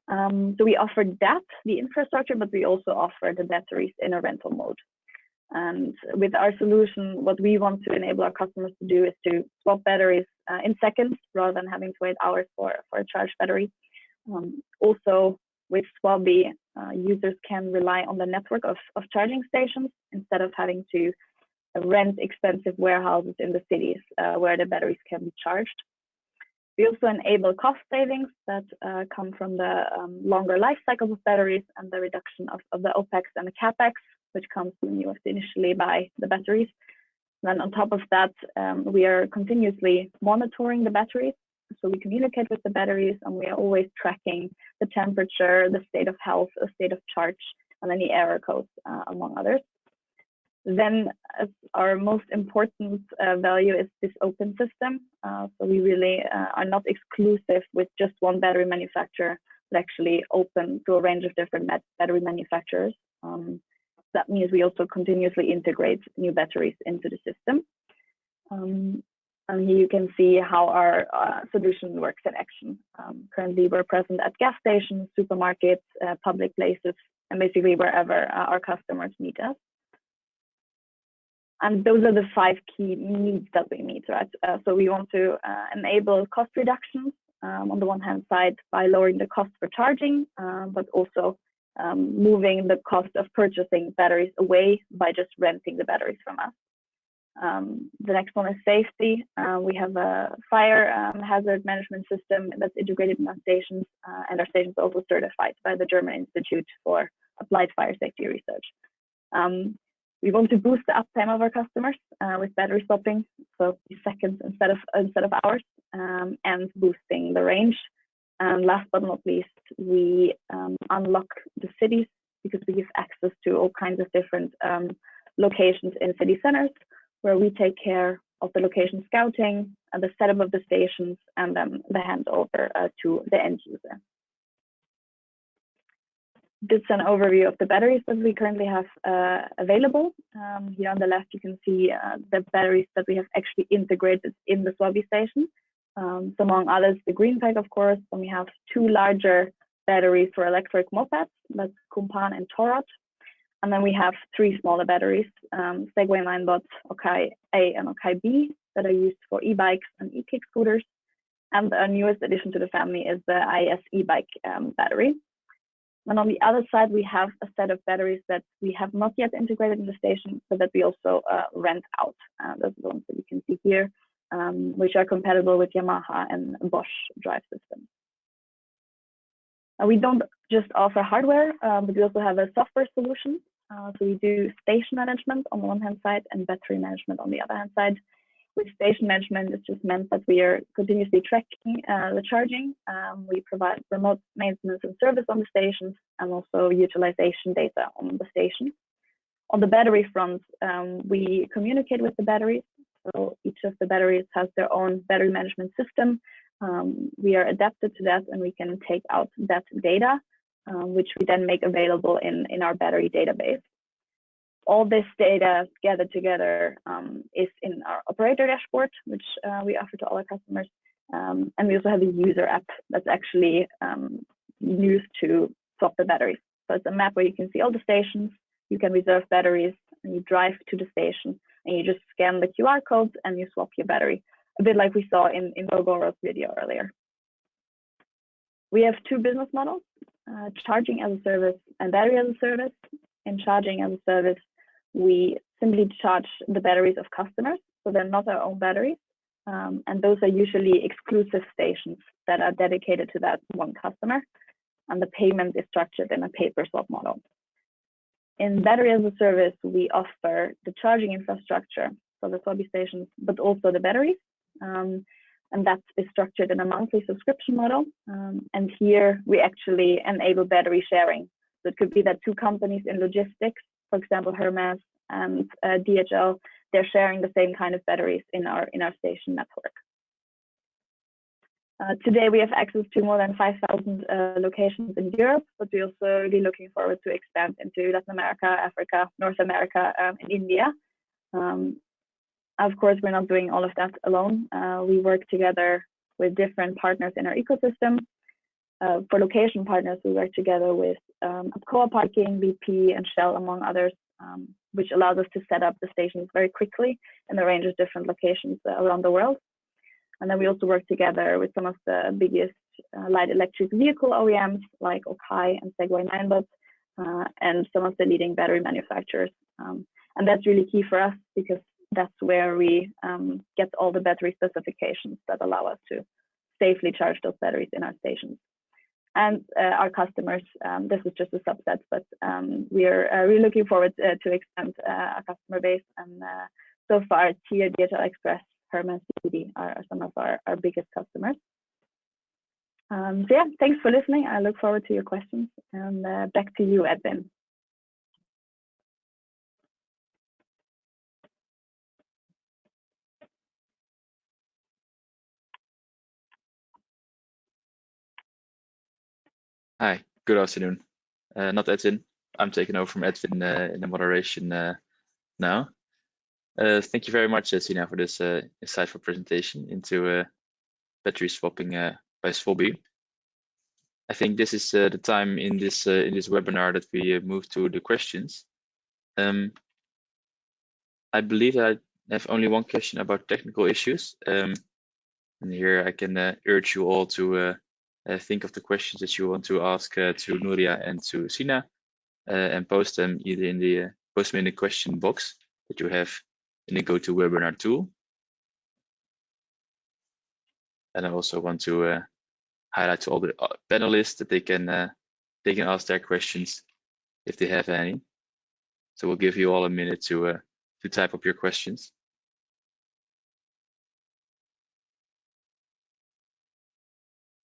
Um, so we offer that, the infrastructure, but we also offer the batteries in a rental mode. And with our solution, what we want to enable our customers to do is to swap batteries uh, in seconds rather than having to wait hours for, for a charged battery. Um, also, with Swobbee, uh, users can rely on the network of, of charging stations instead of having to rent expensive warehouses in the cities uh, where the batteries can be charged. We also enable cost savings that uh, come from the um, longer life cycles of batteries and the reduction of, of the OPEX and the CAPEX, which comes you have initially by the batteries. then on top of that, um, we are continuously monitoring the batteries. So we communicate with the batteries and we are always tracking the temperature, the state of health, the state of charge, and any error codes, uh, among others. Then our most important uh, value is this open system. Uh, so we really uh, are not exclusive with just one battery manufacturer, but actually open to a range of different battery manufacturers. Um, that means we also continuously integrate new batteries into the system. Um, and here you can see how our uh, solution works in action. Um, currently, we're present at gas stations, supermarkets, uh, public places, and basically wherever uh, our customers meet us. And those are the five key needs that we meet, right? Uh, so we want to uh, enable cost reductions um, on the one hand side by lowering the cost for charging, uh, but also um, moving the cost of purchasing batteries away by just renting the batteries from us. Um, the next one is safety. Uh, we have a fire um, hazard management system that's integrated in our stations, uh, and our stations are also certified by the German Institute for Applied Fire Safety Research. Um, we want to boost the uptime of our customers uh, with battery swapping, so seconds instead of instead of hours, um, and boosting the range. And last but not least, we um, unlock the cities because we give access to all kinds of different um, locations in city centers where we take care of the location scouting and the setup of the stations and then the handover uh, to the end user. This is an overview of the batteries that we currently have uh, available. Um, here on the left, you can see uh, the batteries that we have actually integrated in the Swobbee station. Um, so among others, the Greenpack, of course. Then we have two larger batteries for electric mopeds, that's Kumpan and Torrot. And then we have three smaller batteries, um, Segway Ninebot, Okai A and Okai B, that are used for e-bikes and e-kick scooters. And the newest addition to the family is the IS e-bike um, battery. And on the other side, we have a set of batteries that we have not yet integrated in the station, so that we also uh, rent out. Uh, those are the ones that you can see here um, which are compatible with Yamaha and Bosch drive systems. Uh, we don't just offer hardware, um, but we also have a software solution. Uh, so we do station management on the one hand side and battery management on the other hand side. With station management, it's just meant that we are continuously tracking uh, the charging. Um, we provide remote maintenance and service on the stations and also utilization data on the station. On the battery front, um, we communicate with the batteries so each of the batteries has their own battery management system. Um, we are adapted to that and we can take out that data, um, which we then make available in, in our battery database. All this data gathered together um, is in our operator dashboard, which uh, we offer to all our customers. Um, and we also have a user app that's actually um, used to swap the batteries. So it's a map where you can see all the stations, you can reserve batteries, and you drive to the station and you just scan the QR codes and you swap your battery, a bit like we saw in, in Gogoro's video earlier. We have two business models, uh, charging as a service and battery as a service. In charging as a service, we simply charge the batteries of customers, so they're not our own batteries. Um, and those are usually exclusive stations that are dedicated to that one customer. And the payment is structured in a pay-per swap model. In battery as a service, we offer the charging infrastructure, so the Swobbee stations, but also the batteries. Um, and that is structured in a monthly subscription model. Um, and here we actually enable battery sharing. So it could be that two companies in logistics, for example, Hermes and uh, DHL, they're sharing the same kind of batteries in our in our station network. Uh, today we have access to more than 5,000 uh, locations in Europe, but we're also really looking forward to expand into Latin America, Africa, North America, um, and India. Um, of course, we're not doing all of that alone. Uh, we work together with different partners in our ecosystem. Uh, for location partners, we work together with um, Parking, BP, and Shell, among others, um, which allows us to set up the stations very quickly in a range of different locations uh, around the world. And then we also work together with some of the biggest uh, light electric vehicle OEMs like Okai and Segway Ninebot, uh, and some of the leading battery manufacturers. Um, and that's really key for us because that's where we um, get all the battery specifications that allow us to safely charge those batteries in our stations. And uh, our customers, um, this is just a subset, but um, we are uh, really looking forward uh, to expand uh, our customer base. And so far, TIER DHL Express CBD are, are some of our, our biggest customers. Um, so yeah, thanks for listening. I look forward to your questions and uh, back to you, Edwin. Hi, good afternoon. Uh, not Edwin. I'm taking over from Edwin uh, in the moderation uh, now. Uh, thank you very much, uh, Sina, for this uh, insightful presentation into uh, battery swapping uh, by Swobbee. I think this is uh, the time in this in this webinar that we move to the questions. Um, I believe I have only one question about technical issues. Um, and here I can urge you all to think of the questions that you want to ask to Nuria and to Sina and post them either in the post them in the question box that you have in to webinar tool. And I also want to uh, highlight to all the uh, panelists that they can uh, they can ask their questions if they have any. So we'll give you all a minute to uh, to type up your questions.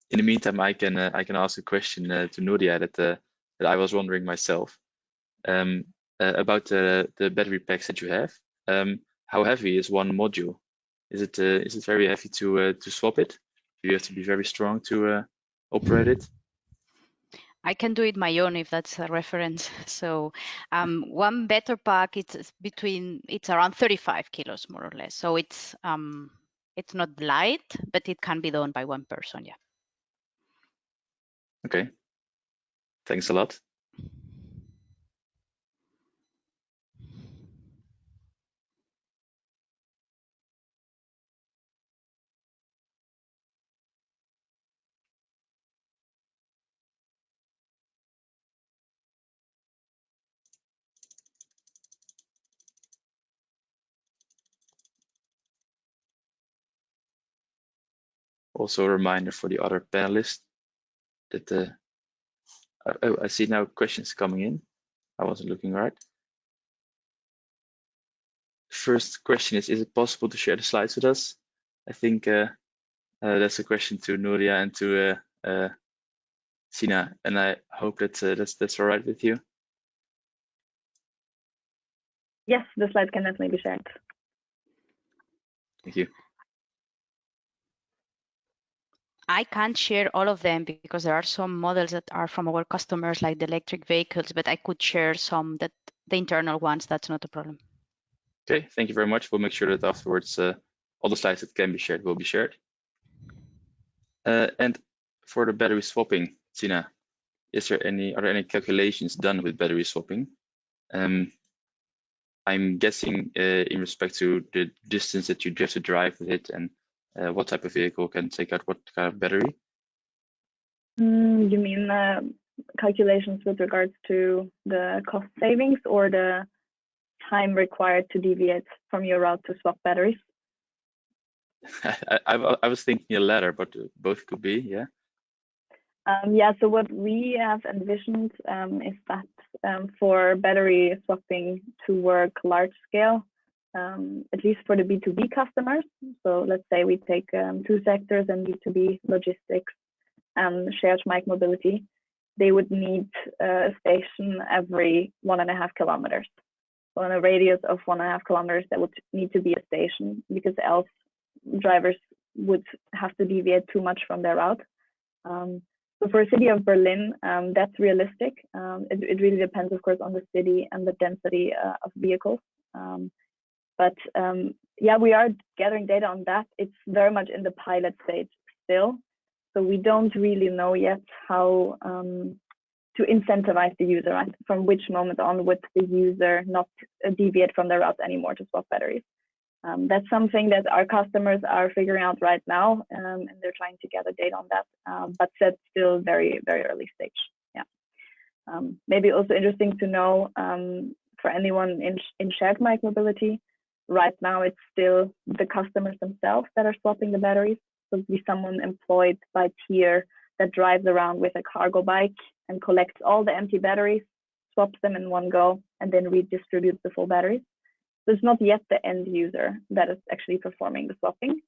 In the meantime, I can uh, I can ask a question uh, to Nuria that uh, that I was wondering myself um, about the the battery packs that you have. Um, how heavy is one module? Is it uh, is it very heavy to uh, to swap it? Do you have to be very strong to uh, operate it? I can do it my own if that's a reference. So um, one better pack it's between it's around 35 kilos more or less. So it's um, it's not light, but it can be done by one person. Yeah. Okay. Thanks a lot. Also a reminder for the other panelists that the uh, oh, I see now questions coming in. I wasn't looking right. First question is, is it possible to share the slides with us? I think uh, uh, that's a question to Nuria and to uh, uh, Sina, and I hope that uh, that's that's all right with you. Yes, the slides can definitely be shared. Thank you. I can't share all of them because there are some models that are from our customers, like the electric vehicles, but I could share some that the internal ones. That's not a problem. Okay, thank you very much. We'll make sure that afterwards uh, all the slides that can be shared will be shared. Uh, and for the battery swapping, Tina, is there any are there any calculations done with battery swapping? Um, I'm guessing uh, in respect to the distance that you have to drive with it and uh, what type of vehicle can take out what kind of battery? Mm, you mean uh, calculations with regards to the cost savings or the time required to deviate from your route to swap batteries? I, I, I was thinking a ladder, but both could be, yeah. Um, yeah, so what we have envisioned um, is that um, for battery swapping to work large scale, um, at least for the B2B customers. So let's say we take um, two sectors and B2B logistics and shared mic mobility, they would need a station every one and a half kilometers. So in a radius of one and a half kilometers, there would need to be a station because else drivers would have to deviate too much from their route. Um, so for a city of Berlin, um, that's realistic. Um, it, it, really depends, of course, on the city and the density uh, of vehicles. But um, yeah, we are gathering data on that. It's very much in the pilot stage still. So we don't really know yet how um, to incentivize the user, right? From which moment on would the user not deviate from their route anymore to swap batteries? Um, that's something that our customers are figuring out right now, um, and they're trying to gather data on that. Um, but that's still very, very early stage. Yeah. Um, maybe also interesting to know um, for anyone in in shared mobility. Right now, it's still the customers themselves that are swapping the batteries. So it'd be someone employed by Tier that drives around with a cargo bike and collects all the empty batteries, swaps them in one go, and then redistributes the full batteries. So it's not yet the end user that is actually performing the swapping.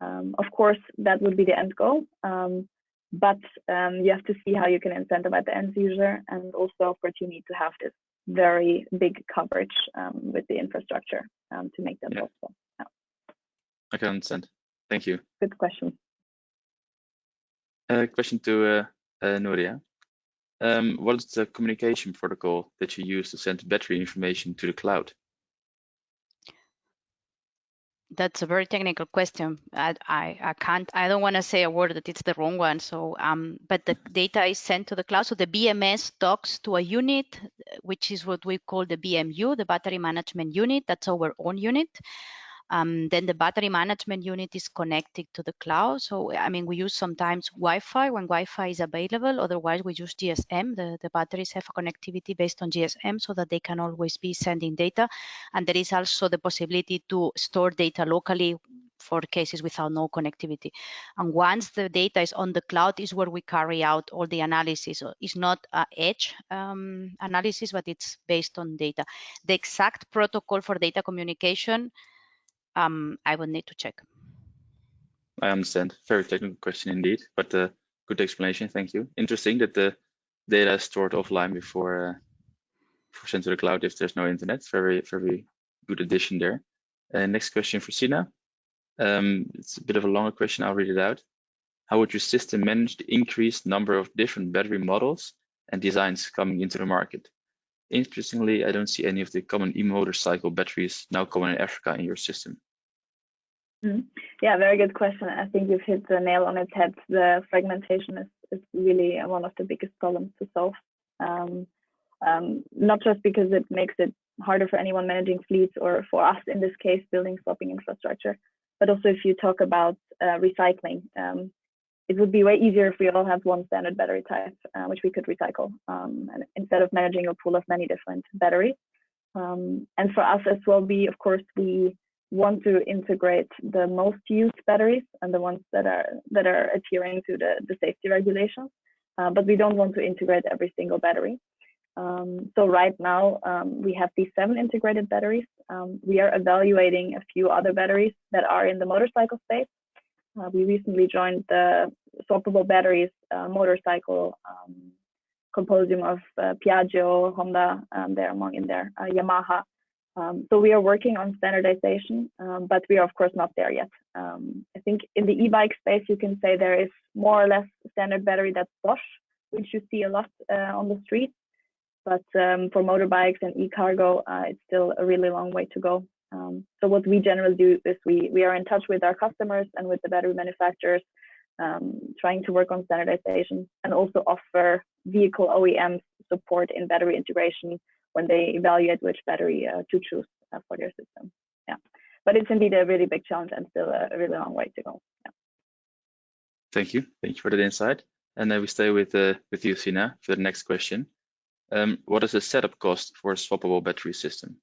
Um, of course, that would be the end goal, um, but um, you have to see how you can incentivize the end user, and also, of course, you need to have this very big coverage um, with the infrastructure um, to make that yeah. possible. Yeah. I can understand. Thank you. Good question. Uh, question to uh, uh, Nuria. Um, what is the communication protocol that you use to send battery information to the cloud? That's a very technical question. I, I, I can't, I don't want to say a word that it's the wrong one. So, um, but the data is sent to the cloud. So the BMS talks to a unit, which is what we call the BMU, the battery management unit. That's our own unit. Um, then the battery management unit is connected to the cloud. So, I mean, we use sometimes Wi-Fi when Wi-Fi is available. Otherwise, we use GSM. The, the batteries have a connectivity based on GSM so that they can always be sending data. And there is also the possibility to store data locally for cases without no connectivity. And once the data is on the cloud is where we carry out all the analysis. It's not a edge um, analysis, but it's based on data. The exact protocol for data communication um, I would need to check. I understand. Very technical question indeed, but uh, good explanation. Thank you. Interesting that the data is stored offline before, uh, sent to the cloud if there's no internet. Very, very good addition there. Uh, next question for Sina. Um, it's a bit of a longer question. I'll read it out. How would your system manage the increased number of different battery models and designs coming into the market? Interestingly, I don't see any of the common e-motorcycle batteries now common in Africa in your system. Mm. Yeah, very good question. I think you've hit the nail on its head. The fragmentation is, is really one of the biggest problems to solve. Um, um, not just because it makes it harder for anyone managing fleets or for us in this case building swapping infrastructure, but also if you talk about uh, recycling, um, it would be way easier if we all had one standard battery type, uh, which we could recycle, um, and instead of managing a pool of many different batteries. Um, and for us as well, we of course we want to integrate the most used batteries and the ones that are that are adhering to the, the safety regulations, uh, but we don't want to integrate every single battery. Um, so right now um, we have these seven integrated batteries. Um, we are evaluating a few other batteries that are in the motorcycle space. Uh, we recently joined the swappable batteries uh, motorcycle um, consortium of uh, Piaggio, Honda, um, they're among in there, uh, Yamaha, um, so we are working on standardization, um, but we are of course not there yet. Um, I think in the e-bike space, you can say there is more or less standard battery that's Bosch, which you see a lot uh, on the street. But um, for motorbikes and e-cargo, uh, it's still a really long way to go. Um, so what we generally do is we we are in touch with our customers and with the battery manufacturers, um, trying to work on standardization and also offer vehicle OEMs support in battery integration when they evaluate which battery uh, to choose uh, for their system. Yeah, but it's indeed a really big challenge and still a, really long way to go. Yeah. Thank you. Thank you for that insight. And then we stay with uh, with you, Sina, for the next question. Um, what is the setup cost for a swappable battery system?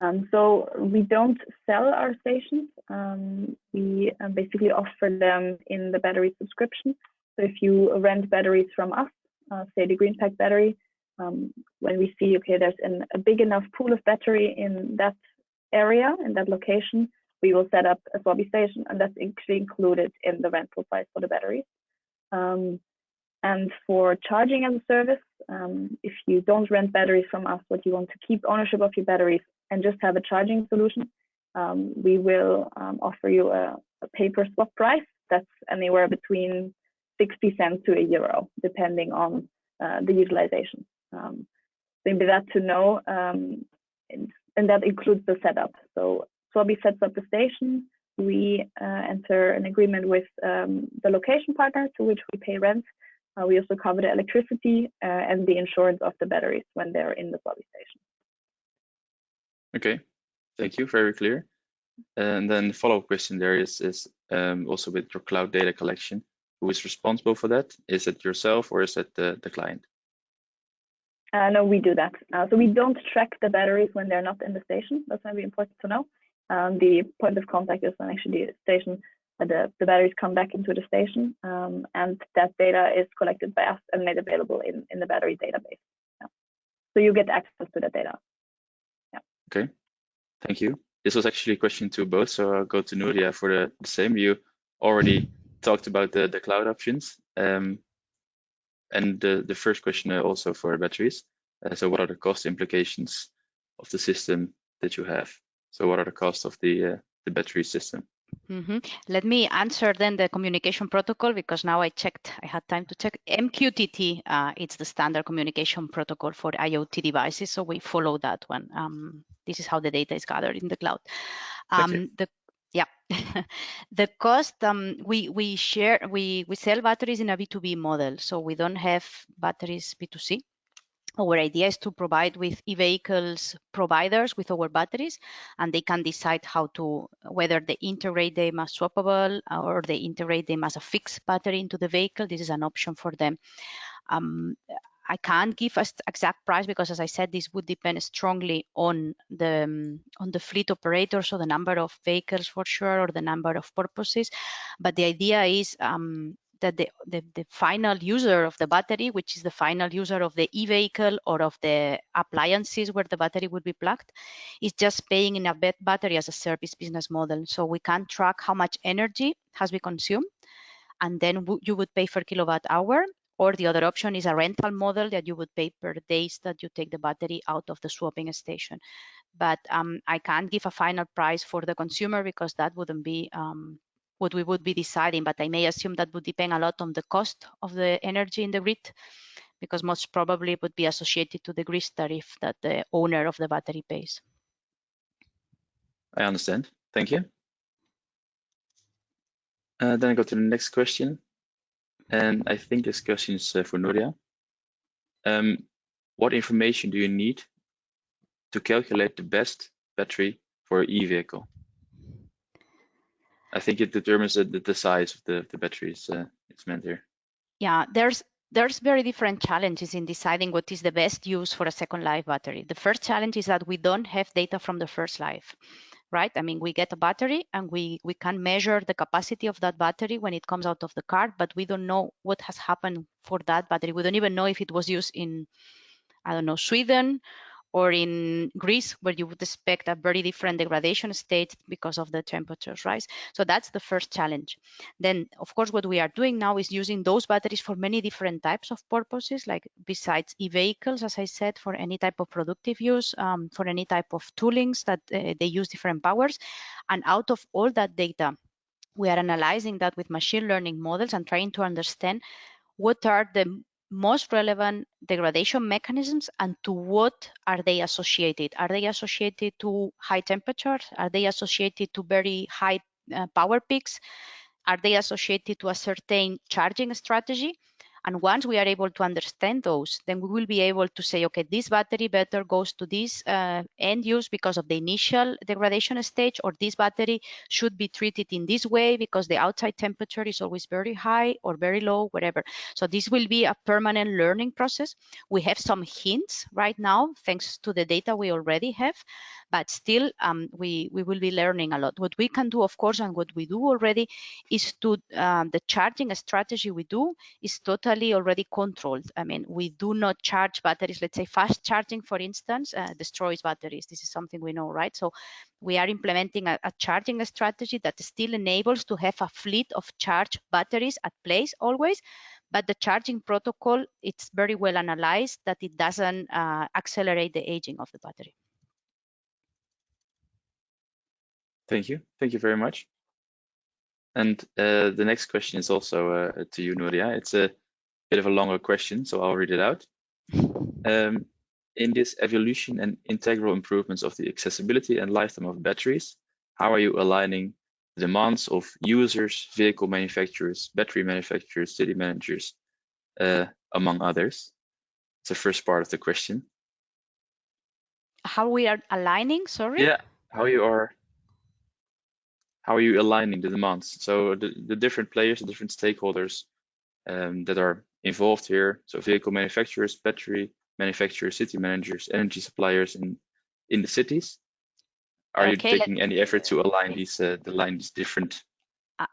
Um, so we don't sell our stations. Um, we uh, basically offer them in the battery subscription. So if you rent batteries from us, uh, say the Greenpack battery, um, when we see, okay, there's an, a big enough pool of battery in that area, in that location, we will set up a Swobbee station, and that's actually included in the rental price for the batteries. Um, and for charging as a service, um, if you don't rent batteries from us, but you want to keep ownership of your batteries and just have a charging solution, um, we will um, offer you a, a pay per swap price that's anywhere between 60 cents to a euro, depending on uh, the utilization. Um, maybe that to know, um, and, and, that includes the setup. So Swobbee sets up the station. We uh, enter an agreement with um, the location partner to which we pay rent. Uh, we also cover the electricity uh, and the insurance of the batteries when they're in the Swobbee station. Okay, thank you. Very clear. And then the follow-up question there is, is um, also with your cloud data collection, who is responsible for that? Is it yourself or is it the, the client? Uh, no, we do that. Uh, so we don't track the batteries when they're not in the station. That's very important to know. Um, the point of contact is when actually the station, uh, the, the batteries come back into the station, um, and that data is collected by us and made available in, in the battery database. Yeah. So you get access to that data. Yeah. Okay, thank you. This was actually a question to both, so I'll go to Nuria for the, the same. You already talked about the, the cloud options. Um, and the, the first question also for batteries. Uh, so what are the cost implications of the system that you have? So what are the costs of the, uh, the battery system? Mm -hmm. Let me answer then the communication protocol because now I checked, I had time to check. MQTT, uh, it's the standard communication protocol for IoT devices. So we follow that one. Um, this is how the data is gathered in the cloud. Um, the the cost um, we we share we we sell batteries in a b2b model so we don't have batteries b2c our idea is to provide with e-vehicles providers with our batteries and they can decide how to whether they integrate them as swappable or they integrate them as a fixed battery into the vehicle. This is an option for them. Um, I can't give an exact price because, as I said, this would depend strongly on the um, on the fleet operator, so the number of vehicles for sure, or the number of purposes. But the idea is um, that the, the, the, final user of the battery, which is the final user of the e-vehicle or of the appliances where the battery would be plugged, is just paying in a battery as a service business model. So we can track how much energy has been consumed and then you would pay per kilowatt hour or the other option is a rental model that you would pay per days that you take the battery out of the swapping station. But um, I can't give a final price for the consumer because that wouldn't be um, what we would be deciding. But I may assume that would depend a lot on the cost of the energy in the grid because most probably it would be associated to the grid tariff that the owner of the battery pays. I understand. Thank you. Uh, then I go to the next question and I think this question is uh, for Nuria. Um, what information do you need to calculate the best battery for an e-vehicle? I think it determines the, the size of the, the batteries uh, it's meant here. Yeah, there's there's very different challenges in deciding what is the best use for a second life battery. The first challenge is that we don't have data from the first life right? I mean, we get a battery and we, we can measure the capacity of that battery when it comes out of the car, but we don't know what has happened for that battery. We don't even know if it was used in, I don't know, Sweden or in Greece, where you would expect a very different degradation state because of the temperatures rise. So that's the first challenge. Then, of course, what we are doing now is using those batteries for many different types of purposes, like besides e-vehicles, as I said, for any type of productive use, um, for any type of toolings that uh, they use different powers. And out of all that data, we are analyzing that with machine learning models and trying to understand what are the most relevant degradation mechanisms and to what are they associated? Are they associated to high temperatures? Are they associated to very high uh, power peaks? Are they associated to a certain charging strategy? And once we are able to understand those, then we will be able to say, okay, this battery better goes to this uh, end use because of the initial degradation stage, or this battery should be treated in this way because the outside temperature is always very high or very low, whatever. So this will be a permanent learning process. We have some hints right now, thanks to the data we already have, but still um, we we will be learning a lot. What we can do, of course, and what we do already is to um, the charging strategy we do is totally already controlled. I mean, we do not charge batteries. Let's say fast charging, for instance, uh, destroys batteries. This is something we know, right? So we are implementing a, a, charging strategy that still enables to have a fleet of charged batteries at place always but the charging protocol it's very well analyzed that it doesn't uh, accelerate the aging of the battery thank you thank you very much and uh, the next question is also uh, to you Nuria it's a bit of a longer question so I'll read it out um, in this evolution and integral improvements of the accessibility and lifetime of batteries, how are you aligning the demands of users, vehicle manufacturers, battery manufacturers, city managers, uh, among others? It's the first part of the question. How we are aligning, sorry? Yeah, how you are how are you aligning the demands? So the, the different players, the different stakeholders um, that are involved here. So vehicle manufacturers, battery manufacturers, city managers, energy suppliers in in the cities? Are okay, you taking any effort to align these uh, align these different?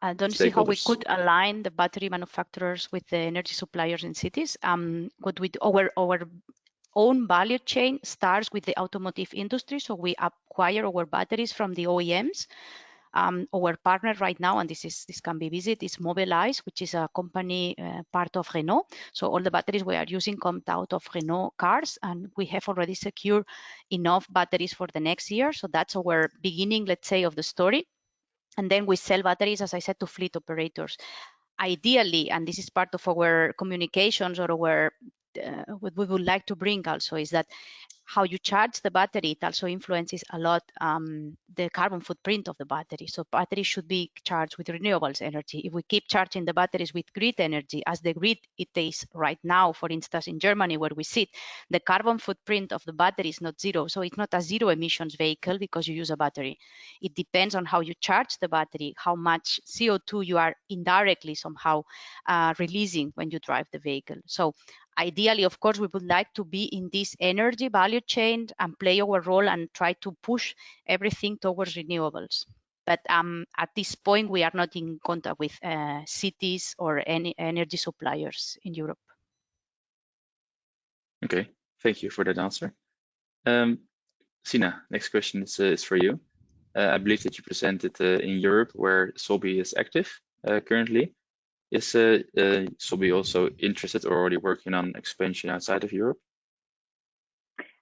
I don't see how we could align the battery manufacturers with the energy suppliers in cities. Um, what we do, our our own value chain starts with the automotive industry, so we acquire our batteries from the OEMs. Um, our partner right now, and this is this can be visited, is Mobilize, which is a company uh, part of Renault. So all the batteries we are using come out of Renault cars, and we have already secured enough batteries for the next year. So that's our beginning, let's say, of the story. And then we sell batteries, as I said, to fleet operators ideally, and this is part of our communications or our uh, what we would like to bring also is that how you charge the battery, it also influences a lot um, the carbon footprint of the battery. So batteries should be charged with renewables energy. If we keep charging the batteries with grid energy, as the grid it is right now, for instance, in Germany where we sit, the carbon footprint of the battery is not zero. So it's not a zero emissions vehicle because you use a battery. It depends on how you charge the battery, how much CO2 you are indirectly somehow uh, releasing when you drive the vehicle. So ideally, of course, we would like to be in this energy value chain and play our role and try to push everything towards renewables. But um, at this point, we are not in contact with uh, cities or any energy suppliers in Europe. Okay, thank you for that answer. Um, Sina, next question is, uh, is for you. Uh, I believe that you presented uh, in Europe where Swobbee is active uh, currently. Is uh, Swobbee also interested or already working on expansion outside of Europe?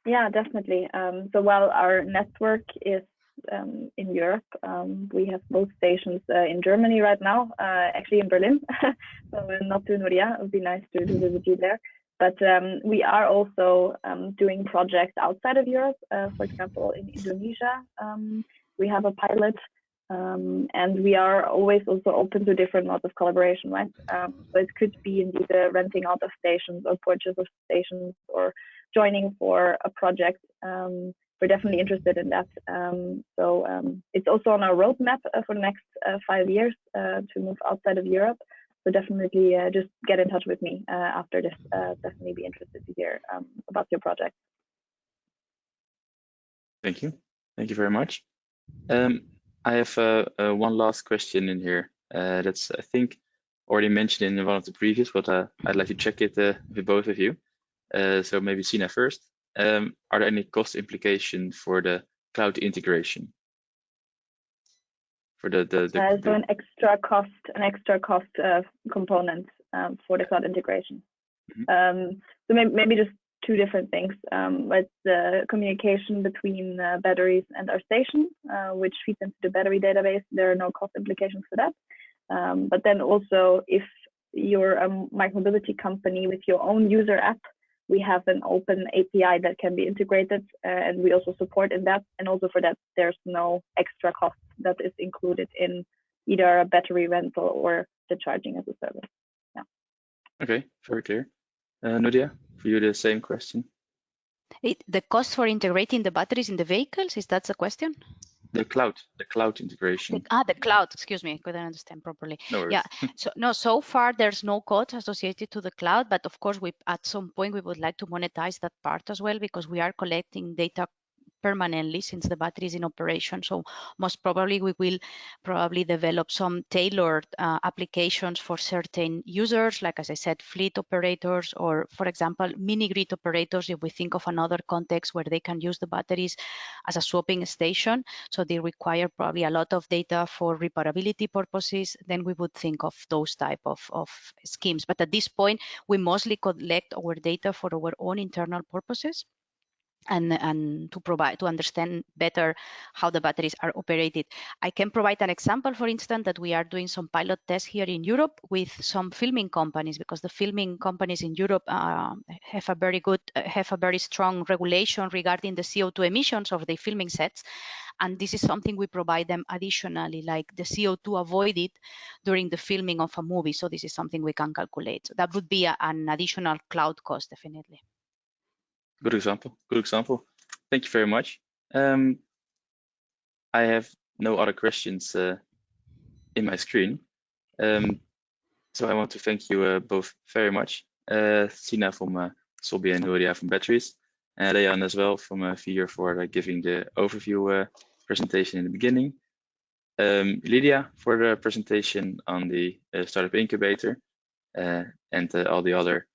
Yeah, definitely. Um, so while our network is um, in Europe, um, we have both stations uh, in Germany right now, uh, actually in Berlin. so not to Nuria, it would be nice to, visit you there. But we are also doing projects outside of Europe. For example, in Indonesia, we have a pilot um, and we are always also open to different modes of collaboration, right? Um, so it could be indeed a renting out of stations or purchase of stations or joining for a project. Um, we're definitely interested in that. Um, so um, it's also on our roadmap uh, for the next uh, five years uh, to move outside of Europe. So definitely uh, just get in touch with me uh, after this. Uh, definitely be interested to hear um, about your project. Thank you. Thank you very much. Um, I have uh, uh, one last question in here. Uh, that's I think already mentioned in one of the previous, but uh, I'd like to check it uh, with both of you. Uh, so maybe Sina first. Um, are there any cost implications for the cloud integration? For the the, the, so an extra cost, an extra cost component um, for the cloud integration. Mm -hmm. um, so maybe, maybe just two different things. Um, it's the communication between uh, batteries and our station, uh, which feeds into the battery database. There are no cost implications for that. Um, but then also, if you're a micromobility company with your own user app, we have an open API that can be integrated, uh, and we also support in that. And also for that, there's no extra cost that is included in either a battery rental or the charging as a service. Yeah. Okay, very clear. Uh, Nuria, for you the same question. It, the cost for integrating the batteries in the vehicles, is that the question? The cloud, the cloud integration. The, ah, the cloud, excuse me, I couldn't understand properly. No yeah, so no, so far there's no cost associated to the cloud, but of course we at some point we would like to monetize that part as well because we are collecting data permanently since the battery is in operation. So most probably we will probably develop some tailored uh, applications for certain users, like as I said, fleet operators, or for example, mini grid operators, if we think of another context where they can use the batteries as a swapping station. So they require probably a lot of data for reparability purposes, then we would think of those type of, of schemes. But at this point, we mostly collect our data for our own internal purposes and, and to provide to understand better how the batteries are operated. I can provide an example, for instance, that we are doing some pilot tests here in Europe with some filming companies because the filming companies in Europe uh, have a very good, have a very strong regulation regarding the CO2 emissions of the filming sets. And this is something we provide them additionally, like the CO2 avoided during the filming of a movie. So this is something we can calculate. So that would be a, an additional cloud cost, definitely. Good example. Good example. Thank you very much. Um, I have no other questions uh, in my screen. Um, so I want to thank you uh, both very much. Uh, Sina from uh, and Nuria from Betteries, and Leon as well from uh, VIR for giving the overview uh, presentation in the beginning. Um, Lydia for the presentation on the uh, startup incubator uh, and all the other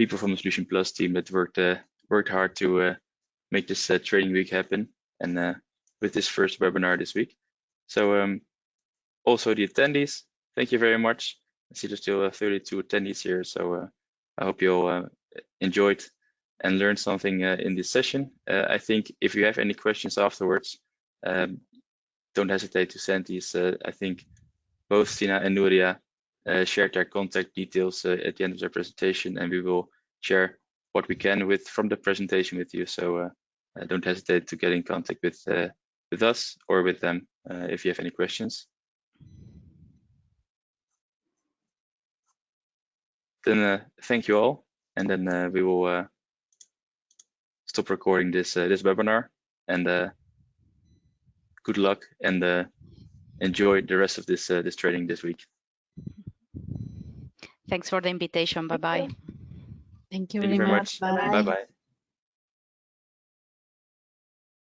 people from the Solution Plus team that worked uh, worked hard to uh, make this uh, training week happen and with this first webinar this week. So um, also the attendees, thank you very much. I see there's still uh, 32 attendees here, so I hope you all enjoyed and learned something in this session. I think if you have any questions afterwards, um, don't hesitate to send these. Uh, I think both Sina and Nuria shared their contact details uh, at the end of their presentation, and we will share what we can with from the presentation with you. So uh, uh don't hesitate to get in contact with uh, with us or with them uh, if you have any questions. Then thank you all, and then we will stop recording this this webinar. And good luck and enjoy the rest of this this training this week. Thanks for the invitation. Bye bye. Thank you Thank very, you very much. much. Bye. Bye bye.